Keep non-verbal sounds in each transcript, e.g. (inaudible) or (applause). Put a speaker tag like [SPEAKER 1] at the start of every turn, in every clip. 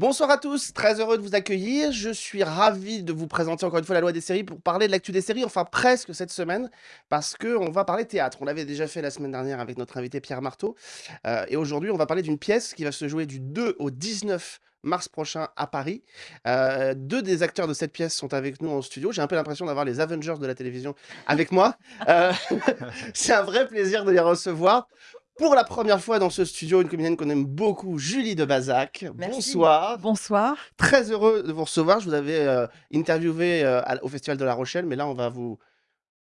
[SPEAKER 1] Bonsoir à tous, très heureux de vous accueillir. Je suis ravi de vous présenter encore une fois la loi des séries pour parler de l'actu des séries, enfin presque cette semaine, parce qu'on va parler théâtre. On l'avait déjà fait la semaine dernière avec notre invité Pierre Marteau. Euh, et aujourd'hui, on va parler d'une pièce qui va se jouer du 2 au 19 mars prochain à Paris. Euh, deux des acteurs de cette pièce sont avec nous en studio. J'ai un peu l'impression d'avoir les Avengers de la télévision avec moi. Euh, (laughs) C'est un vrai plaisir de les recevoir. Pour la première fois dans ce studio, une comédienne qu'on aime beaucoup, Julie de Bazac.
[SPEAKER 2] Merci.
[SPEAKER 1] Bonsoir.
[SPEAKER 2] Bonsoir.
[SPEAKER 1] Très heureux de vous recevoir. Je vous avais euh, interviewé euh, au Festival de La Rochelle, mais là, on va vous,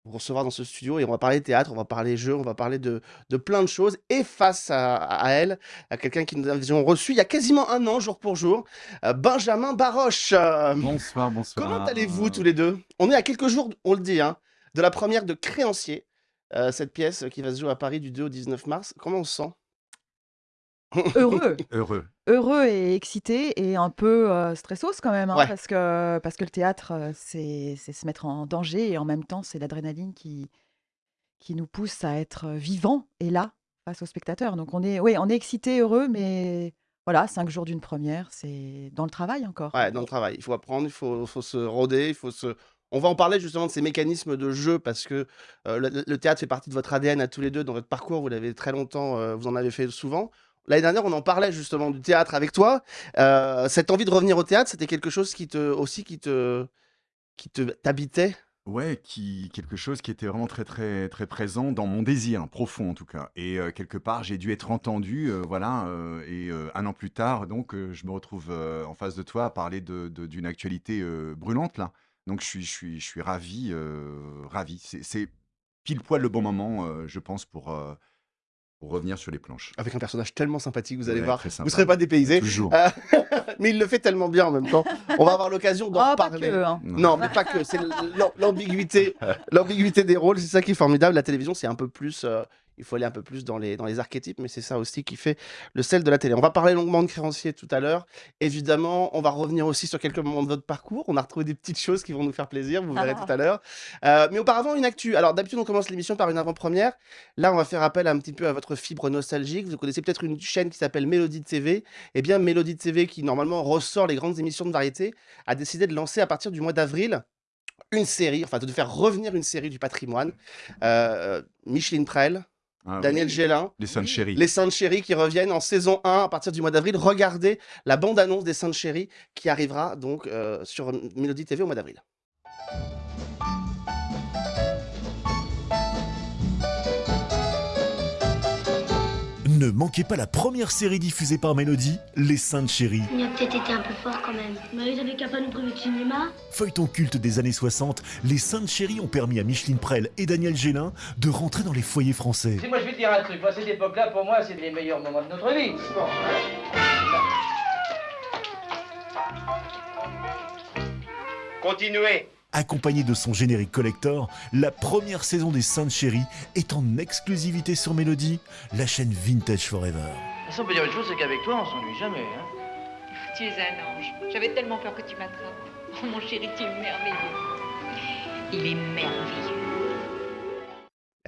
[SPEAKER 1] vous recevoir dans ce studio et on va parler théâtre, on va parler jeux, on va parler de, de plein de choses. Et face à, à elle, à quelqu'un qui nous avions reçu il y a quasiment un an, jour pour jour, euh, Benjamin Baroche. Euh,
[SPEAKER 3] Bonsoir, bonsoir.
[SPEAKER 1] Comment allez-vous tous les deux? On est à quelques jours, on le dit, hein, de la première de Créancier, euh, cette pièce qui va se jouer à Paris du 2 au 19 mars. Comment on se sent?
[SPEAKER 2] Heureux. (laughs)
[SPEAKER 3] Heureux.
[SPEAKER 2] Heureux et excité et un peu euh, stressos quand même, hein,
[SPEAKER 1] Ouais.
[SPEAKER 2] parce, que, parce que le théâtre, euh, c'est c'est se mettre en danger et en même temps, c'est l'adrénaline qui, qui nous pousse à être vivant et là, face aux spectateurs. Donc on est, oui, on est excité, heureux, mais voilà, cinq jours d'une première, c'est dans le travail encore.
[SPEAKER 1] Ouais, dans le travail. Il faut apprendre, il faut, faut se roder, il faut se. On va en parler justement de ces mécanismes de jeu parce que euh, le, théâtre fait partie de votre ADN à tous les deux dans votre parcours. Vous l'avez très longtemps, euh, vous en avez fait souvent. L'année dernière, on en parlait justement du théâtre avec toi. Euh, cette envie de revenir au théâtre, c'était quelque chose qui te aussi qui te qui te t'habitait?
[SPEAKER 3] Ouais, quelque chose qui était vraiment très, très, très présent dans mon désir, profond en tout cas. Et quelque part, j'ai dû être entendu, voilà. et un an plus tard, donc, je me retrouve en face de toi à parler d'une actualité brûlante, là. Donc, je suis, je suis, je suis ravi, euh, ravi. C'est- pile poil le bon moment, euh, je pense, pour, euh, pour revenir sur les planches.
[SPEAKER 1] Avec un personnage tellement sympathique, vous allez
[SPEAKER 3] Ouais,
[SPEAKER 1] voir. Vous
[SPEAKER 3] sympa.
[SPEAKER 1] serez pas dépaysé.
[SPEAKER 3] Toujours. (laughs) (laughs)
[SPEAKER 1] Mais il le fait tellement bien en même temps. On va avoir l'occasion d'en
[SPEAKER 2] Ah,
[SPEAKER 1] reparler.
[SPEAKER 2] que, hein.
[SPEAKER 1] Non, mais pas que. C'est l'am- l'ambiguïté, l'ambiguïté des rôles. C'est ça qui est formidable. La télévision, c'est un peu plus. euh, il faut aller un peu plus dans les, dans les archétypes, mais c'est ça aussi qui fait le sel de la télé. On va parler longuement de créancier tout à l'heure. Évidemment, on va revenir aussi sur quelques moments de votre parcours. On a retrouvé des petites choses qui vont nous faire plaisir. Vous verrez tout à l'heure. Euh, mais auparavant, une actu. Alors, d'habitude, on commence l'émission par une avant-première. Là, on va faire appel un petit peu à votre fibre nostalgique. Vous connaissez peut-être une chaîne qui s'appelle Mélodie TV. Eh bien, Mélodie TV, qui normalement ressort les grandes émissions de variété, a décidé de lancer à partir du mois d'avril une série, enfin de faire revenir une série du patrimoine. Euh, Micheline Prel,
[SPEAKER 3] Ah,
[SPEAKER 1] Daniel
[SPEAKER 3] oui.
[SPEAKER 1] Gélin,
[SPEAKER 3] Les Saintes Chéries.
[SPEAKER 1] les Saintes Chéries qui reviennent en saison 1 à partir du mois d'avril. Regardez la bande-annonce des Saintes Chéries qui arrivera donc euh, sur Mélodie TV au mois d'avril.
[SPEAKER 4] Ne manquez pas la première série diffusée par Mélodie, Les Saintes Chéries.
[SPEAKER 5] Il a peut-être été un peu fort quand même. Mais ils avaient qu'à pas nous priver de cinéma.
[SPEAKER 4] Feuilleton culte des années 60, Les Saintes Chéries ont permis à Micheline Prel et Daniel Gélin de rentrer dans les foyers français.
[SPEAKER 6] Si moi je vais te dire un truc, moi cette époque-là, pour moi, c'est les meilleurs moments de notre vie.
[SPEAKER 7] Continuez.
[SPEAKER 4] Accompagnée de son générique collector, la première saison des Saintes Chéries est en exclusivité sur Mélodie, la chaîne Vintage Forever.
[SPEAKER 6] Façon, on peut dire une chose, c'est qu'avec toi, on s'ennuie jamais. Hein.
[SPEAKER 8] Tu es un ange. J'avais tellement peur que tu m'attrapes. Oh mon chéri, tu es merveilleux. Il est merveilleux.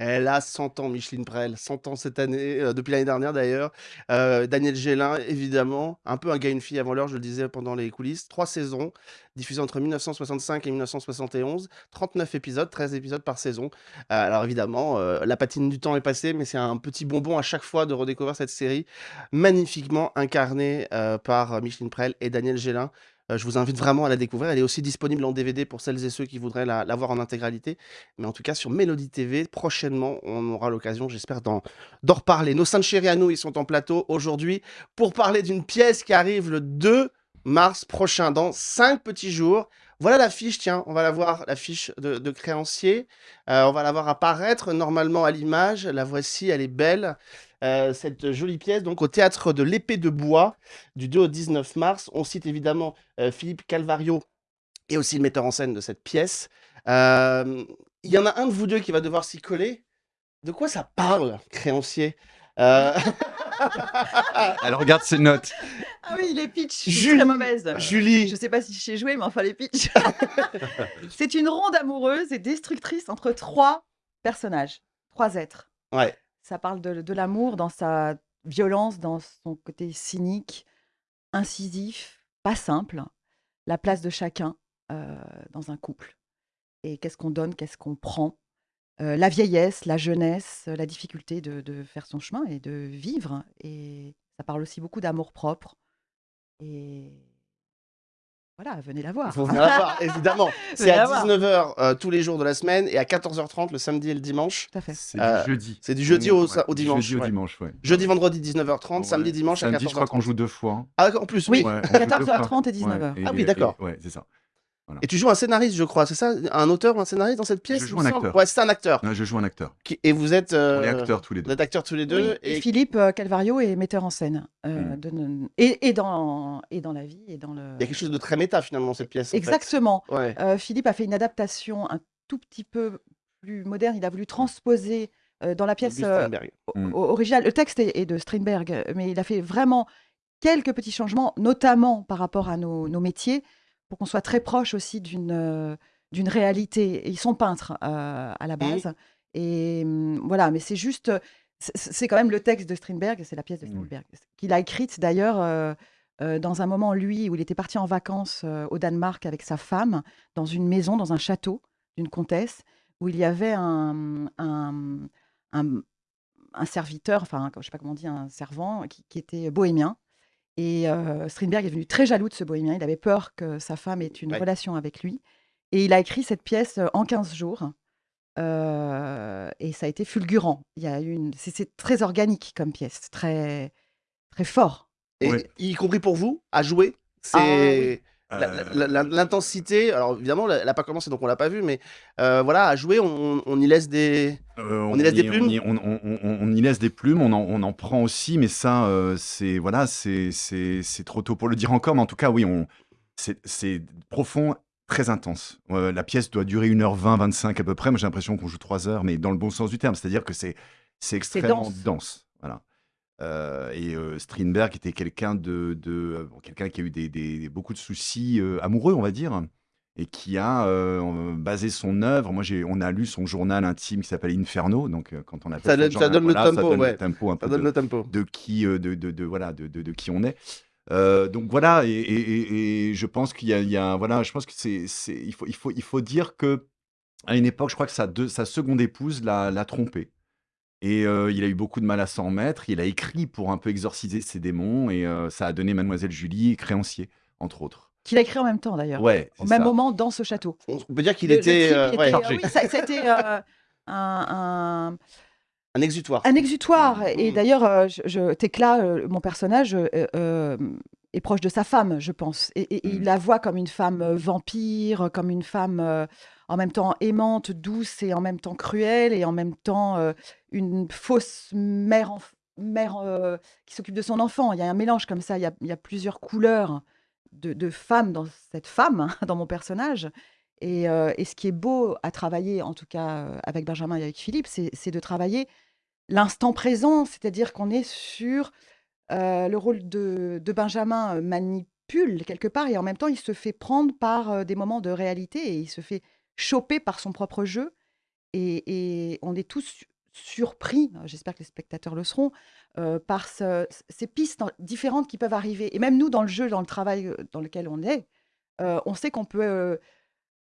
[SPEAKER 1] Elle a 100 ans, Micheline Prel, 100 ans cette année, euh, depuis l'année dernière d'ailleurs. Euh, Daniel Gélin, évidemment, un peu un gars une fille avant l'heure, je le disais pendant les coulisses. Trois saisons, diffusées entre 1965 et 1971, 39 épisodes, 13 épisodes par saison. Euh, alors évidemment, la patine du temps est passée, mais c'est un petit bonbon à chaque fois de redécouvrir cette série, magnifiquement incarnée par Micheline Prel et Daniel Gélin. Euh, je vous invite vraiment à la découvrir. Elle est aussi disponible en DVD pour celles et ceux qui voudraient la, voir en intégralité. Mais en tout cas, sur Mélodie TV, prochainement, on aura l'occasion, j'espère, d'en reparler. Nos saintes chéries à nous, ils sont en plateau aujourd'hui pour parler d'une pièce qui arrive le 2 mars prochain, dans 5 petits jours. Voilà l'affiche, tiens, on va la voir, l'affiche de, de créancier. Euh, on va la voir apparaître normalement à l'image. La voici, elle est belle. Euh, cette jolie pièce, donc au théâtre de l'épée de bois, du 2 au 19 mars. On cite évidemment euh, Philippe Calvario et aussi le metteur en scène de cette pièce. Euh, Il y en a un de vous deux qui va devoir s'y coller. De quoi ça parle, créancier? Euh, (laughs)
[SPEAKER 3] Elle regarde ses notes.
[SPEAKER 2] Ah oui, les pitchs,
[SPEAKER 1] Julie.
[SPEAKER 2] très mauvaise.
[SPEAKER 1] Julie,
[SPEAKER 2] Je sais pas si je sais jouer, mais enfin les pitchs. (laughs) c'est une ronde amoureuse et destructrice entre trois personnages, trois êtres.
[SPEAKER 1] ouais,
[SPEAKER 2] Ça parle de, l'amour dans sa violence, dans son côté cynique, incisif, pas simple, la place de chacun dans un couple. Et qu'est-ce qu'on donne, qu'est-ce qu'on prend? La vieillesse, la jeunesse, la difficulté de, de faire son chemin et de vivre. Et ça parle aussi beaucoup d'amour propre. Et voilà, venez la voir.
[SPEAKER 1] Il faut venir la voir, (laughs) évidemment. C'est à
[SPEAKER 2] la voir.
[SPEAKER 1] 19h tous les jours de la semaine et à 14h30 le samedi et le dimanche.
[SPEAKER 2] Tout à fait.
[SPEAKER 3] C'est
[SPEAKER 1] Euh,
[SPEAKER 3] du jeudi.
[SPEAKER 1] c'est du jeudi au-
[SPEAKER 3] Ouais,
[SPEAKER 1] au
[SPEAKER 3] du
[SPEAKER 1] dimanche,
[SPEAKER 3] Jeudi au dimanche, ouais.
[SPEAKER 1] Jeudi, vendredi 19h30,
[SPEAKER 3] Ouais.
[SPEAKER 1] samedi, dimanche à
[SPEAKER 3] Samedi, je crois qu'on
[SPEAKER 1] 14h30.
[SPEAKER 3] joue deux fois. hein.
[SPEAKER 1] Ah, en plus, oui.
[SPEAKER 3] Ouais, on joue deux
[SPEAKER 2] 14h30 et
[SPEAKER 3] fois.
[SPEAKER 2] 19h.
[SPEAKER 3] Ouais,
[SPEAKER 1] Ah oui, d'accord.
[SPEAKER 3] Ouais, c'est ça.
[SPEAKER 1] Et tu joues un scénariste, je crois, c'est ça? Un auteur ou un scénariste dans cette pièce
[SPEAKER 3] Je joue un acteur.
[SPEAKER 1] Ouais, c'est un acteur.
[SPEAKER 3] Non, je joue un acteur.
[SPEAKER 1] Qui- Et vous êtes. euh,
[SPEAKER 3] On est acteurs tous les
[SPEAKER 1] Vous
[SPEAKER 3] deux.
[SPEAKER 1] êtes acteurs tous les deux.
[SPEAKER 2] Oui, et
[SPEAKER 1] et
[SPEAKER 2] Philippe euh, Calvario est metteur en scène. euh,
[SPEAKER 3] Mm.
[SPEAKER 2] de- et, et dans, et dans la vie, et dans le...
[SPEAKER 1] il y a quelque chose de très méta finalement dans cette pièce. en fait.
[SPEAKER 2] Exactement.
[SPEAKER 1] Ouais.
[SPEAKER 2] Euh, Philippe a fait une adaptation un tout petit peu plus moderne. Il a voulu transposer euh, dans la pièce euh,
[SPEAKER 3] Mm.
[SPEAKER 2] o- originale. Le texte est, est de Strindberg, mais il a fait vraiment quelques petits changements, notamment par rapport à nos, nos métiers, pour qu'on soit très proche aussi d'une euh, d'une réalité. Ils sont peintres euh, à la base. Et hum, voilà, mais c'est juste. c'est- C'est quand même le texte de Strindberg, c'est la pièce de. Strindberg, qu'il a écrite d'ailleurs euh, euh, dans un moment, lui, où il était parti en vacances euh, au Danemark avec sa femme, dans une maison, dans un château d'une comtesse, où il y avait un, un, un- un serviteur, enfin, je sais pas comment on dit, un servant qui, qui était bohémien. Et euh, Strindberg est venu très jaloux de ce bohémien. Il avait peur que sa femme ait une
[SPEAKER 1] Ouais.
[SPEAKER 2] relation avec lui. Et il a écrit cette pièce en 15 jours. Euh, et ça a été fulgurant. Il y a eu une... c'est, c'est très organique comme pièce,
[SPEAKER 3] Euh,
[SPEAKER 1] L'intensité, alors évidemment, elle n'a pas commencé donc on l'a pas vu, mais euh, voilà, à jouer, on, on y laisse des.
[SPEAKER 3] Euh,
[SPEAKER 1] On y laisse des
[SPEAKER 3] on
[SPEAKER 1] plumes
[SPEAKER 3] y- on, on- on- on y laisse des plumes, on en, on en prend aussi, mais ça, euh, c'est voilà, c'est c'est- c'est trop tôt pour le dire encore, mais en tout cas, oui, on c'est profond, très intense. Euh, la pièce doit durer 1h20, 25 à peu près. Moi, j'ai l'impression qu'on joue 3 heures, mais dans le bon sens du terme, c'est-à-dire que c'est c'est extrêmement
[SPEAKER 2] dense.
[SPEAKER 3] dense. Voilà. Euh, et euh, Strindberg était quelqu'un de, de euh, bon, quelqu'un qui a eu des, des- beaucoup de soucis euh, amoureux, on va dire, et qui a euh, basé son œuvre. Moi, j'ai, on a lu son journal intime qui s'appelle Inferno. Donc, euh, quand on appelle
[SPEAKER 1] Ça donne- ça
[SPEAKER 3] journal,
[SPEAKER 1] donne le
[SPEAKER 3] voilà,
[SPEAKER 1] tempo,
[SPEAKER 3] donne
[SPEAKER 1] ouais.
[SPEAKER 3] le tempo un peu
[SPEAKER 1] Ça donne
[SPEAKER 3] de,
[SPEAKER 1] le tempo.
[SPEAKER 3] de qui, euh, de, de, de- voilà, de, de- de qui on est. Euh, donc voilà, et, et- et- et je pense qu'il y a, il y a- voilà, je pense que c'est, c'est, il faut, il faut, il faut dire que à une époque, je crois que sa, deux- sa seconde épouse l'a, l'a trompé. Et euh, il a eu beaucoup de mal à s'en remettre. Il a écrit pour un peu exorciser ses démons, et euh, ça a donné Mademoiselle Julie et Créancier, entre autres.
[SPEAKER 2] Qu'il a écrit en même temps d'ailleurs.
[SPEAKER 3] Ouais,
[SPEAKER 2] Au
[SPEAKER 3] c'est
[SPEAKER 2] même
[SPEAKER 3] ça.
[SPEAKER 2] moment dans ce château.
[SPEAKER 1] On on peut dire qu'il
[SPEAKER 2] Le- le
[SPEAKER 1] était. euh, ouais,
[SPEAKER 3] chargé.
[SPEAKER 2] oui, ça, ça a été euh, un, un-
[SPEAKER 1] un exutoire.
[SPEAKER 2] un exutoire. Et
[SPEAKER 1] Mm.
[SPEAKER 2] d'ailleurs, euh, je, je- Thécla, euh, mon personnage, euh, euh, est proche de sa femme, je pense. Et, et- et il
[SPEAKER 3] Mm.
[SPEAKER 2] la voit comme une femme vampire, comme une femme euh, en même temps aimante, douce et en même temps cruelle, et en même temps euh, une fausse mère, mère euh, qui s'occupe de son enfant. Il y a un mélange comme ça, il y a, plusieurs couleurs de, de femmes dans cette femme, hein, (laughs) dans mon personnage. Et, euh, et ce qui est beau à travailler, en tout cas avec Benjamin et avec Philippe, c'est de travailler l'instant présent, c'est-à-dire qu'on est sur le rôle de, Benjamin manipule quelque part et en même temps il se fait prendre par des moments de réalité et il se fait choper par son propre jeu et, et on est tous su- surpris, j'espère que les spectateurs le seront, euh, par ce- ces pistes en- différentes qui peuvent arriver. Et même nous, dans le jeu, dans le travail euh, dans lequel on est, euh, on sait qu'on peut euh,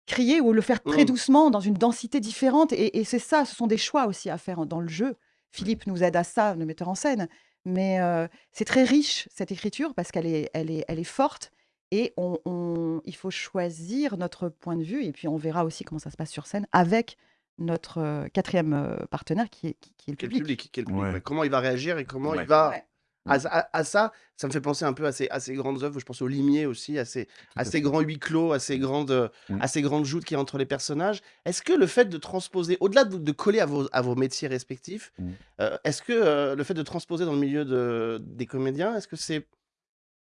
[SPEAKER 2] crier ou le faire très
[SPEAKER 1] Mm.
[SPEAKER 2] doucement, dans une densité différente. Et, et c'est ça, ce sont des choix aussi à faire dans le jeu. Philippe nous aide à ça, le metteur en scène. Mais c'est très riche, cette écriture, parce qu'elle est, elle est, elle est forte. Et on, on- il faut choisir notre point de vue. Et puis, on verra aussi comment ça se passe sur scène avec notre euh, quatrième euh, partenaire qui est, qui, qui est le
[SPEAKER 1] Quel
[SPEAKER 2] public.
[SPEAKER 1] public, quel public,
[SPEAKER 3] Ouais.
[SPEAKER 1] ouais. Comment il va réagir et comment
[SPEAKER 3] Ouais.
[SPEAKER 1] il va.
[SPEAKER 2] Ouais.
[SPEAKER 1] À, à- à ça, ça me fait penser un peu à ces, à ces grandes œuvres. Je pense au Limier aussi, à ces, à grands huis clos, à ces grandes,
[SPEAKER 3] Mm.
[SPEAKER 1] à ces grandes joutes qu'il y a entre les personnages. Est-ce que le fait de transposer, au-delà de, de coller à vos, à vos métiers respectifs,
[SPEAKER 3] Mm.
[SPEAKER 1] euh, est-ce que euh, le fait de transposer dans le milieu de, des comédiens, est-ce que c'est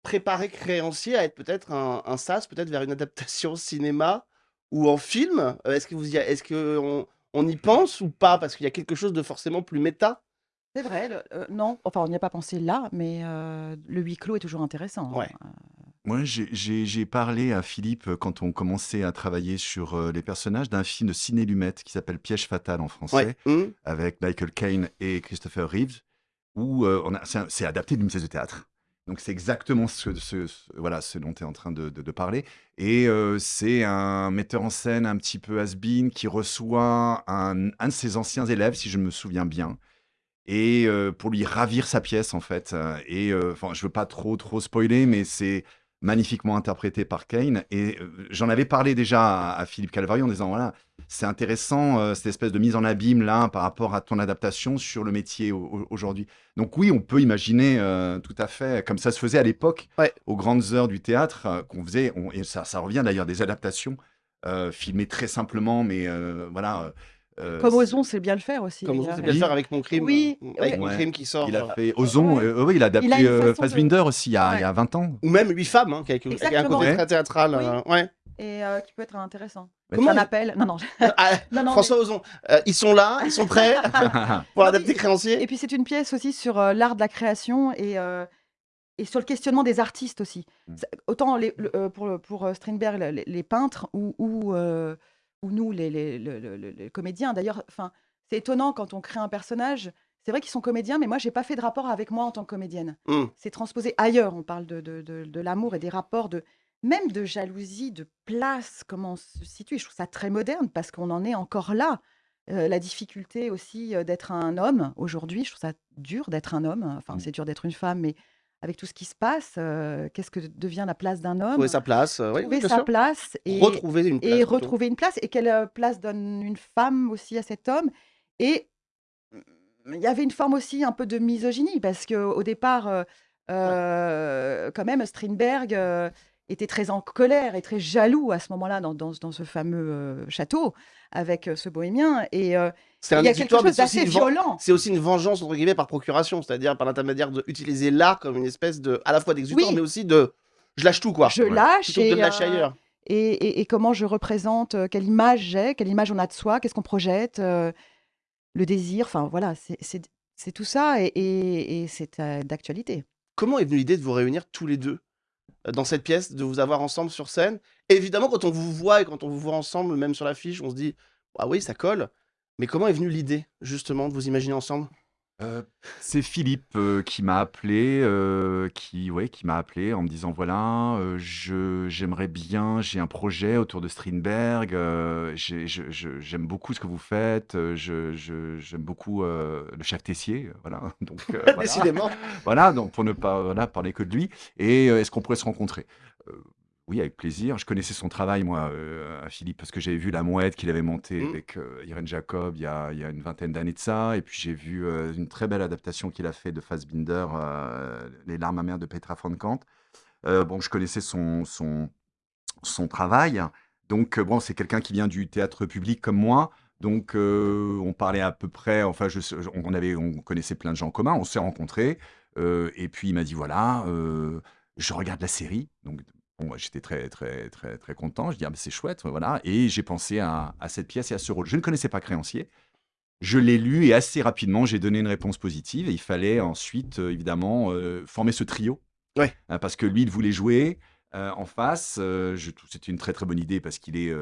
[SPEAKER 1] préparer créancier à être peut-être un, un sas, peut-être vers une adaptation cinéma ou en film Euh, Est-ce que vous y a- est-ce que on, on y pense ou pas? Parce qu'il y a quelque chose de forcément plus méta.
[SPEAKER 2] C'est vrai, le- euh, non, enfin, on n'y a pas pensé là, mais euh, le huis clos est toujours intéressant. hein.
[SPEAKER 1] Ouais.
[SPEAKER 3] Moi, j'ai- j'ai j'ai parlé à Philippe quand on commençait à travailler sur euh, les personnages d'un film de Ciné Lumet qui s'appelle Piège fatal en français,
[SPEAKER 1] Ouais. Mm.
[SPEAKER 3] avec Michael Caine et Christopher Reeves, où euh, on a- c'est un- c'est adapté d'une pièce de théâtre. Donc c'est exactement ce, ce- voilà, ce dont tu es en train de, parler. Et euh, c'est un metteur en scène un petit peu has-been qui reçoit un, de ses anciens élèves, si je me souviens bien, et euh, pour lui ravir sa pièce en fait. Et euh, enfin, je veux pas trop trop spoiler, mais c'est magnifiquement interprété par Kane. Et euh, j'en avais parlé déjà à, à Philippe Calvari en disant voilà, c'est intéressant euh, cette espèce de mise en abîme là par rapport à ton adaptation sur le métier au- au- aujourd'hui. Donc oui, on peut imaginer euh, tout à fait comme ça se faisait à l'époque
[SPEAKER 1] Ouais.
[SPEAKER 3] aux grandes heures du théâtre euh, qu'on faisait. on- et ça, ça revient d'ailleurs des adaptations filmées très simplement, mais voilà. Euh,
[SPEAKER 2] Comme Ozon, c'est bien le faire aussi.
[SPEAKER 1] Comme
[SPEAKER 2] les
[SPEAKER 1] on
[SPEAKER 2] gars.
[SPEAKER 1] sait bien le faire avec mon crime.
[SPEAKER 2] Oui,
[SPEAKER 1] euh,
[SPEAKER 2] oui.
[SPEAKER 1] Avec mon crime qui sort.
[SPEAKER 3] Il a
[SPEAKER 1] euh,
[SPEAKER 3] fait Ozon,
[SPEAKER 2] Ouais.
[SPEAKER 3] euh, oui, il a adapté
[SPEAKER 2] Il a une
[SPEAKER 3] euh,
[SPEAKER 2] façon de-
[SPEAKER 3] Fassbinder aussi il y a, il y a
[SPEAKER 2] Ouais.
[SPEAKER 3] 20 ans.
[SPEAKER 1] Ou même 8 femmes, hein, qui a, un côté
[SPEAKER 3] Ouais.
[SPEAKER 1] très théâtral. euh, ouais.
[SPEAKER 2] Et euh, qui peut être intéressant.
[SPEAKER 3] Ouais.
[SPEAKER 1] Comment
[SPEAKER 2] Un appel. Non, non.
[SPEAKER 1] Ah, (laughs)
[SPEAKER 2] non, non,
[SPEAKER 1] François Ozon, euh, ils sont là, ils sont prêts (laughs) pour adapter créancier.
[SPEAKER 2] Et puis c'est une pièce aussi sur euh, l'art de la création et, euh, et sur le questionnement des artistes aussi.
[SPEAKER 3] Mm.
[SPEAKER 2] Autant les- le- pour, pour Strindberg, le- les, les peintres ou, ou, ou nous, les, les- le- le- le- les comédiens. D'ailleurs, enfin, c'est étonnant quand on crée un personnage. C'est vrai qu'ils sont comédiens, mais moi, j'ai pas fait de rapport avec moi en tant que comédienne.
[SPEAKER 1] Mm.
[SPEAKER 2] C'est transposé ailleurs. On parle de, de, de- de l'amour et des rapports de même de jalousie, de place, comment on se situe. Je trouve ça très moderne parce qu'on en est encore là. Euh, la difficulté aussi euh, d'être un homme aujourd'hui, je trouve ça dur d'être un homme. Enfin,
[SPEAKER 3] Mm.
[SPEAKER 2] c'est dur d'être une femme, mais avec tout ce qui se passe, euh, qu'est-ce que devient la place d'un homme?
[SPEAKER 1] Trouver sa place. euh, oui,
[SPEAKER 2] Trouver sa
[SPEAKER 1] sûr.
[SPEAKER 2] place et,
[SPEAKER 1] Retrouver une place.
[SPEAKER 2] et
[SPEAKER 1] plutôt.
[SPEAKER 2] retrouver une place. Et quelle euh, place donne une femme aussi à cet homme? Et il y avait une forme aussi un peu de misogynie, parce qu'au départ, euh, quand même, Strindberg était très en colère et très jaloux à ce moment-là dans, dans- dans ce fameux euh, château avec euh, ce bohémien. Et euh, il y a quelque chose d'assez violent.
[SPEAKER 1] C'est aussi une vengeance entre guillemets par procuration, c'est-à-dire par l'intermédiaire d'utiliser l'art comme une espèce de, à la fois d'exutoire,
[SPEAKER 2] Oui.
[SPEAKER 1] mais aussi de, je lâche tout quoi.
[SPEAKER 2] Je
[SPEAKER 3] Ouais.
[SPEAKER 2] lâche
[SPEAKER 1] Plutôt que de
[SPEAKER 2] et,
[SPEAKER 1] lâcher
[SPEAKER 2] euh,
[SPEAKER 1] ailleurs.
[SPEAKER 2] et, et- et comment je représente, quelle image j'ai, quelle image on a de soi, qu'est-ce qu'on projette, le désir, enfin voilà, c'est- tout ça et, et- c'est d'actualité.
[SPEAKER 1] Comment est venue l'idée de vous réunir tous les deux? Dans cette pièce, de vous avoir ensemble sur scène Évidemment, quand on vous voit et quand on vous voit ensemble, même sur l'affiche, on se dit ah oui, ça colle. Mais comment est venue l'idée justement de vous imaginer ensemble?
[SPEAKER 3] Euh, c'est Philippe euh, qui m'a appelé, euh, qui, ouais, qui m'a appelé en me disant voilà, je, j'aimerais bien, j'ai un projet autour de Strindberg, j'ai- je- je- j'aime beaucoup ce que vous faites, je, je- j'aime beaucoup le chef Tessier, voilà. (laughs) Donc, (laughs) voilà.
[SPEAKER 1] Décidément.
[SPEAKER 3] Voilà, donc pour ne pas voilà, parler que de lui. Et est-ce qu'on pourrait se rencontrer? Oui, avec plaisir. Je connaissais son travail, moi, euh, à Philippe, parce que j'avais vu La Mouette qu'il avait montée
[SPEAKER 1] Mm.
[SPEAKER 3] avec euh, Irène Jacob il y, a, il y a une vingtaine d'années de ça. Et puis j'ai vu euh, une très belle adaptation qu'il a fait de Fassbinder, Les larmes amères de Petra von Kant. Bon, je connaissais son, son, son travail. Donc, bon, c'est quelqu'un qui vient du théâtre public comme moi. Donc, on parlait à peu près, enfin, je, on, avait, on connaissait plein de gens en commun, on s'est rencontrés. et puis, il m'a dit voilà, je regarde la série. Donc, bon, moi, j'étais très, très, très, très content. Je dis ah, ben, c'est chouette, voilà. Et j'ai pensé à, à cette pièce et à ce rôle. Je ne connaissais pas Créancier. Je l'ai lu et assez rapidement, j'ai donné une réponse positive. Et il fallait ensuite, euh, évidemment, euh, former ce trio.
[SPEAKER 1] Ouais.
[SPEAKER 3] Euh, parce que lui, il voulait jouer euh, en face. c'était une très très bonne idée parce qu'il est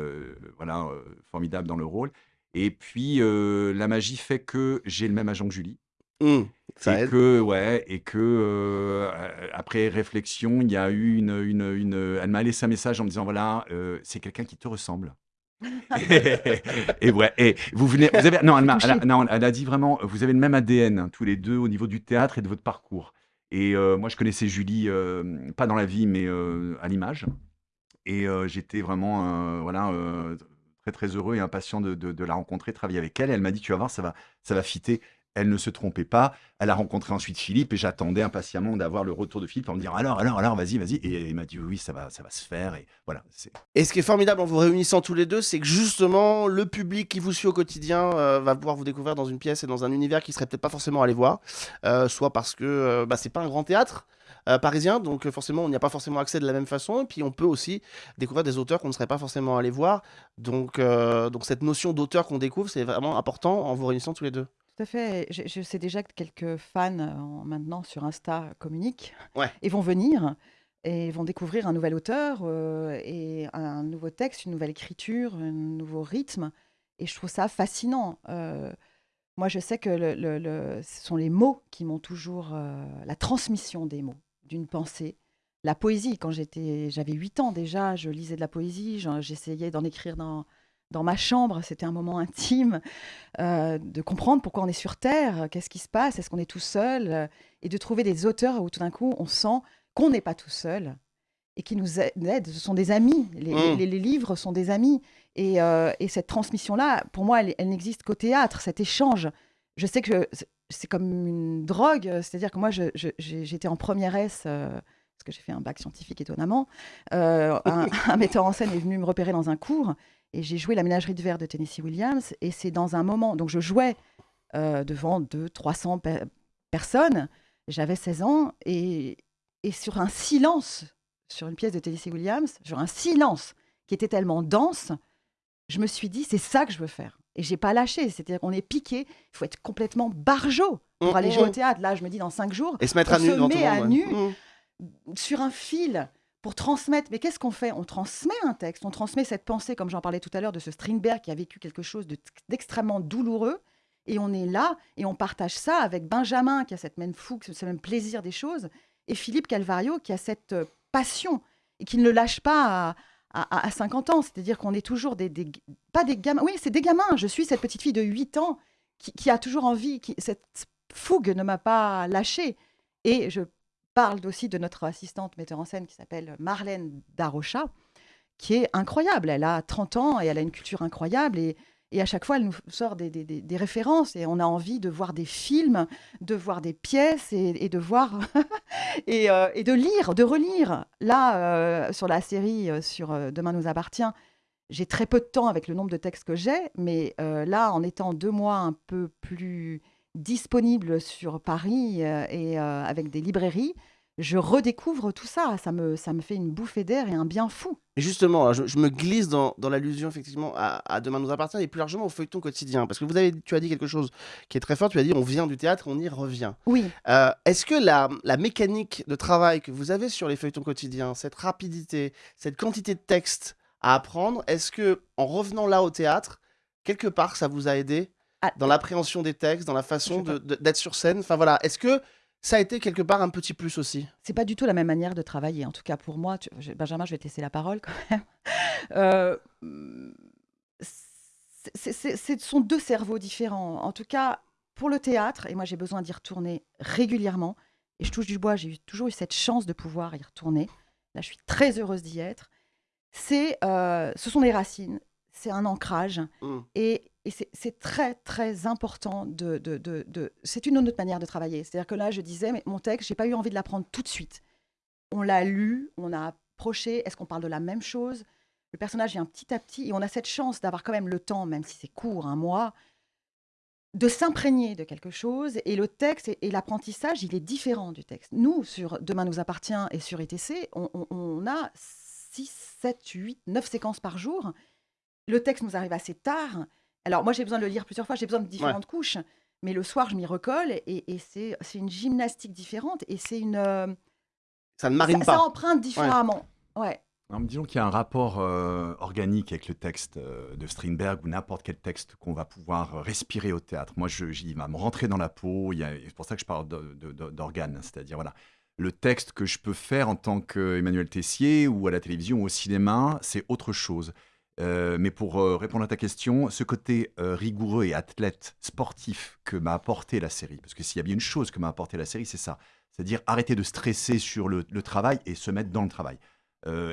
[SPEAKER 3] voilà, formidable dans le rôle. Et puis, la magie fait que j'ai le même agent que Julie.
[SPEAKER 1] Hmm, ça
[SPEAKER 3] et
[SPEAKER 1] aide.
[SPEAKER 3] que, ouais, et que euh, après réflexion, il y a eu une, une, une- Elle m'a laissé un message en me disant voilà, euh, c'est quelqu'un qui te ressemble. (laughs) et ouais, et vous venez, vous avez, non, elle a, non, elle a dit vraiment, vous avez le même ADN hein, tous les deux au niveau du théâtre et de votre parcours. Et euh, moi, je connaissais Julie, pas dans la vie, mais à l'image. Et j'étais vraiment, voilà, très très heureux et impatient de, de- de la rencontrer, de travailler avec elle. Et elle m'a dit, tu vas voir, ça va, ça va fitter. Elle ne se trompait pas. Elle a rencontré ensuite Philippe et j'attendais impatiemment d'avoir le retour de Philippe en me disant alors, alors, alors, vas-y, vas-y. Et il m'a dit oui, ça va, ça va se faire. Et voilà,
[SPEAKER 1] Et ce qui est formidable en vous réunissant tous les deux, c'est que justement, le public qui vous suit au quotidien euh, va pouvoir vous découvrir dans une pièce et dans un univers qui serait peut-être pas forcément allé voir, euh, soit parce que euh, bah, c'est pas un grand théâtre euh, parisien, donc forcément on n'y a pas forcément accès de la même façon, et puis on peut aussi découvrir des auteurs qu'on ne serait pas forcément allé voir. Donc, donc cette notion d'auteur qu'on découvre, c'est vraiment important en vous réunissant tous les deux.
[SPEAKER 2] Tout à fait. Je, je sais déjà que quelques fans euh, en- maintenant sur Insta communiquent
[SPEAKER 1] Ouais.
[SPEAKER 2] et vont venir et vont découvrir un nouvel auteur euh, et un nouveau texte, une nouvelle écriture, un nouveau rythme. Et je trouve ça fascinant. Euh, moi, je sais que le- le- le- ce sont les mots qui m'ont toujours, euh, la transmission des mots. d'une pensée. La poésie, quand j'étais, j'avais 8 ans déjà, je lisais de la poésie, j'en- j'essayais d'en écrire dans, dans ma chambre, c'était un moment intime, euh, de comprendre pourquoi on est sur Terre, qu'est-ce qui se passe, est-ce qu'on est tout seul, euh, et de trouver des auteurs où tout d'un coup on sent qu'on n'est pas tout seul et qui nous aident, ce sont des amis, les,
[SPEAKER 1] Mm.
[SPEAKER 2] les- les livres sont des amis, et, euh, et cette transmission-là, pour moi, elle, elle n'existe qu'au théâtre, cet échange. Je sais que c'est- comme une drogue, c'est-à-dire que moi, j'étais en première S, euh, parce que j'ai fait un bac scientifique étonnamment. Euh, un, (laughs) un metteur en scène est venu me repérer dans un cours, et j'ai joué la ménagerie de verre de Tennessee Williams, et c'est dans un moment, donc je jouais euh, devant 200, 300 pe- personnes, j'avais 16 ans, et, et sur un silence, sur une pièce de Tennessee Williams, sur un silence qui était tellement dense, je me suis dit, c'est ça que je veux faire. Et j'ai pas lâché, c'est-à-dire qu'on est piqué, il faut être complètement barjot pour
[SPEAKER 1] Mm,
[SPEAKER 2] aller
[SPEAKER 1] mm,
[SPEAKER 2] jouer au
[SPEAKER 1] mm.
[SPEAKER 2] théâtre. Là, je me dis, dans cinq jours,
[SPEAKER 1] Et se mettre
[SPEAKER 2] on
[SPEAKER 1] à nu
[SPEAKER 2] se met à sur un fil pour transmettre. Mais qu'est-ce qu'on fait? On transmet un texte, on transmet cette pensée, comme j'en parlais tout à l'heure, de ce Strindberg qui a vécu quelque chose de- d'extrêmement douloureux. Et on est là et on partage ça avec Benjamin qui a cette même fougue, ce même plaisir des choses, et Philippe Calvario qui a cette euh, passion et qui ne le lâche pas à 50 ans. C'est-à-dire qu'on est toujours des, des- Pas des gamins. Oui, c'est des gamins. Je suis cette petite fille de 8 ans qui, qui a toujours envie. Qui, cette fougue ne m'a pas lâchée. Et je parle aussi de notre assistante metteur en scène qui s'appelle Marlène Darocha, qui est incroyable. Elle a 30 ans et elle a une culture incroyable. Et, et à chaque fois, elle nous sort des, des- références. Et on a envie de voir des films, de voir des pièces et, et de voir. (laughs) et, euh, et de lire, de relire. Là, euh, sur la série euh, sur Demain nous appartient, j'ai très peu de temps avec le nombre de textes que j'ai. Mais là, en étant deux mois un peu plus disponible sur Paris euh, et euh, avec des librairies, je redécouvre tout ça. Ça me, ça me fait une bouffée d'air et un bien fou.
[SPEAKER 1] Et justement, je, je me glisse dans, dans l'allusion effectivement à, à Demain nous appartient et plus largement au feuilleton quotidien. Parce que vous avez, tu as dit quelque chose qui est très fort. Tu as dit on vient du théâtre, on y revient.
[SPEAKER 2] Oui,
[SPEAKER 1] Euh, Est-ce que la, la mécanique de travail que vous avez sur les feuilletons quotidiens, cette rapidité, cette quantité de textes à apprendre, est-ce que en revenant là au théâtre, quelque part ça vous a aidé
[SPEAKER 2] Ah,
[SPEAKER 1] dans l'appréhension des textes, dans la façon d'être sur scène Enfin voilà, est-ce que ça a été quelque part un petit plus aussi?
[SPEAKER 2] C'est pas du tout la même manière de travailler. En tout cas, pour moi, tu- Benjamin, je vais te laisser la parole quand même. (laughs) Euh, ce sont deux cerveaux différents. En tout cas, pour le théâtre, et moi j'ai besoin d'y retourner régulièrement, et je touche du bois, j'ai toujours eu cette chance de pouvoir y retourner. Là, je suis très heureuse d'y être. C'est, euh, ce sont les racines, c'est un ancrage,
[SPEAKER 1] Mm.
[SPEAKER 2] et, et c'est- très très important de, de, de- c'est une autre manière de travailler. C'est-à-dire que là, je disais, mais mon texte, j'ai pas eu envie de l'apprendre tout de suite. On l'a lu, on a approché. Est-ce qu'on parle de la même chose? Le personnage vient petit à petit, et on a cette chance d'avoir quand même le temps, même si c'est court, un mois, de s'imprégner de quelque chose. Et le texte et, l'apprentissage, il est différent du texte. Nous, sur Demain nous appartient et sur ETC, on a 6, 7, 8, 9 séquences par jour. Le texte nous arrive assez tard. Alors, moi, j'ai besoin de le lire plusieurs fois, j'ai besoin de différentes couches. Mais le soir, je m'y recolle et, et c'est c'est une gymnastique différente et c'est une. euh,
[SPEAKER 1] Ça ne
[SPEAKER 2] ça,
[SPEAKER 1] marine
[SPEAKER 2] ça
[SPEAKER 1] pas.
[SPEAKER 2] emprunte différemment. Ouais.
[SPEAKER 3] Alors, disons qu'il y a un rapport euh, organique avec le texte euh, de Strindberg ou n'importe quel texte qu'on va pouvoir respirer au théâtre. Moi, je, j'y va me rentrer dans la peau. il C'est pour ça que je parle d'organes. C'est-à-dire, voilà, le texte que je peux faire en tant qu'Emmanuel Tessier ou à la télévision ou au cinéma, c'est autre chose. Euh, mais pour euh, répondre à ta question, ce côté euh, rigoureux et athlète sportif que m'a apporté la série, parce que s'il y a bien une chose que m'a apporté la série, c'est ça. C'est-à-dire arrêter de stresser sur le, travail et se mettre dans le travail.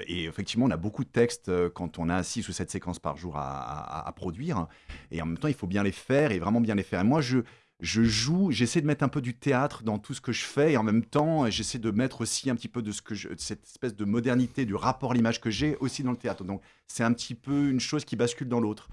[SPEAKER 3] Et effectivement, on a beaucoup de textes quand on a 6 ou 7 séquences par jour à, à- à produire. Et en même temps, il faut bien les faire et vraiment bien les faire. Et moi, je, je joue, j'essaie de mettre un peu du théâtre dans tout ce que je fais. Et en même temps, j'essaie de mettre aussi un petit peu de ce que je, cette espèce de modernité du rapport à l'image que j'ai aussi dans le théâtre. Donc, c'est un petit peu une chose qui bascule dans l'autre.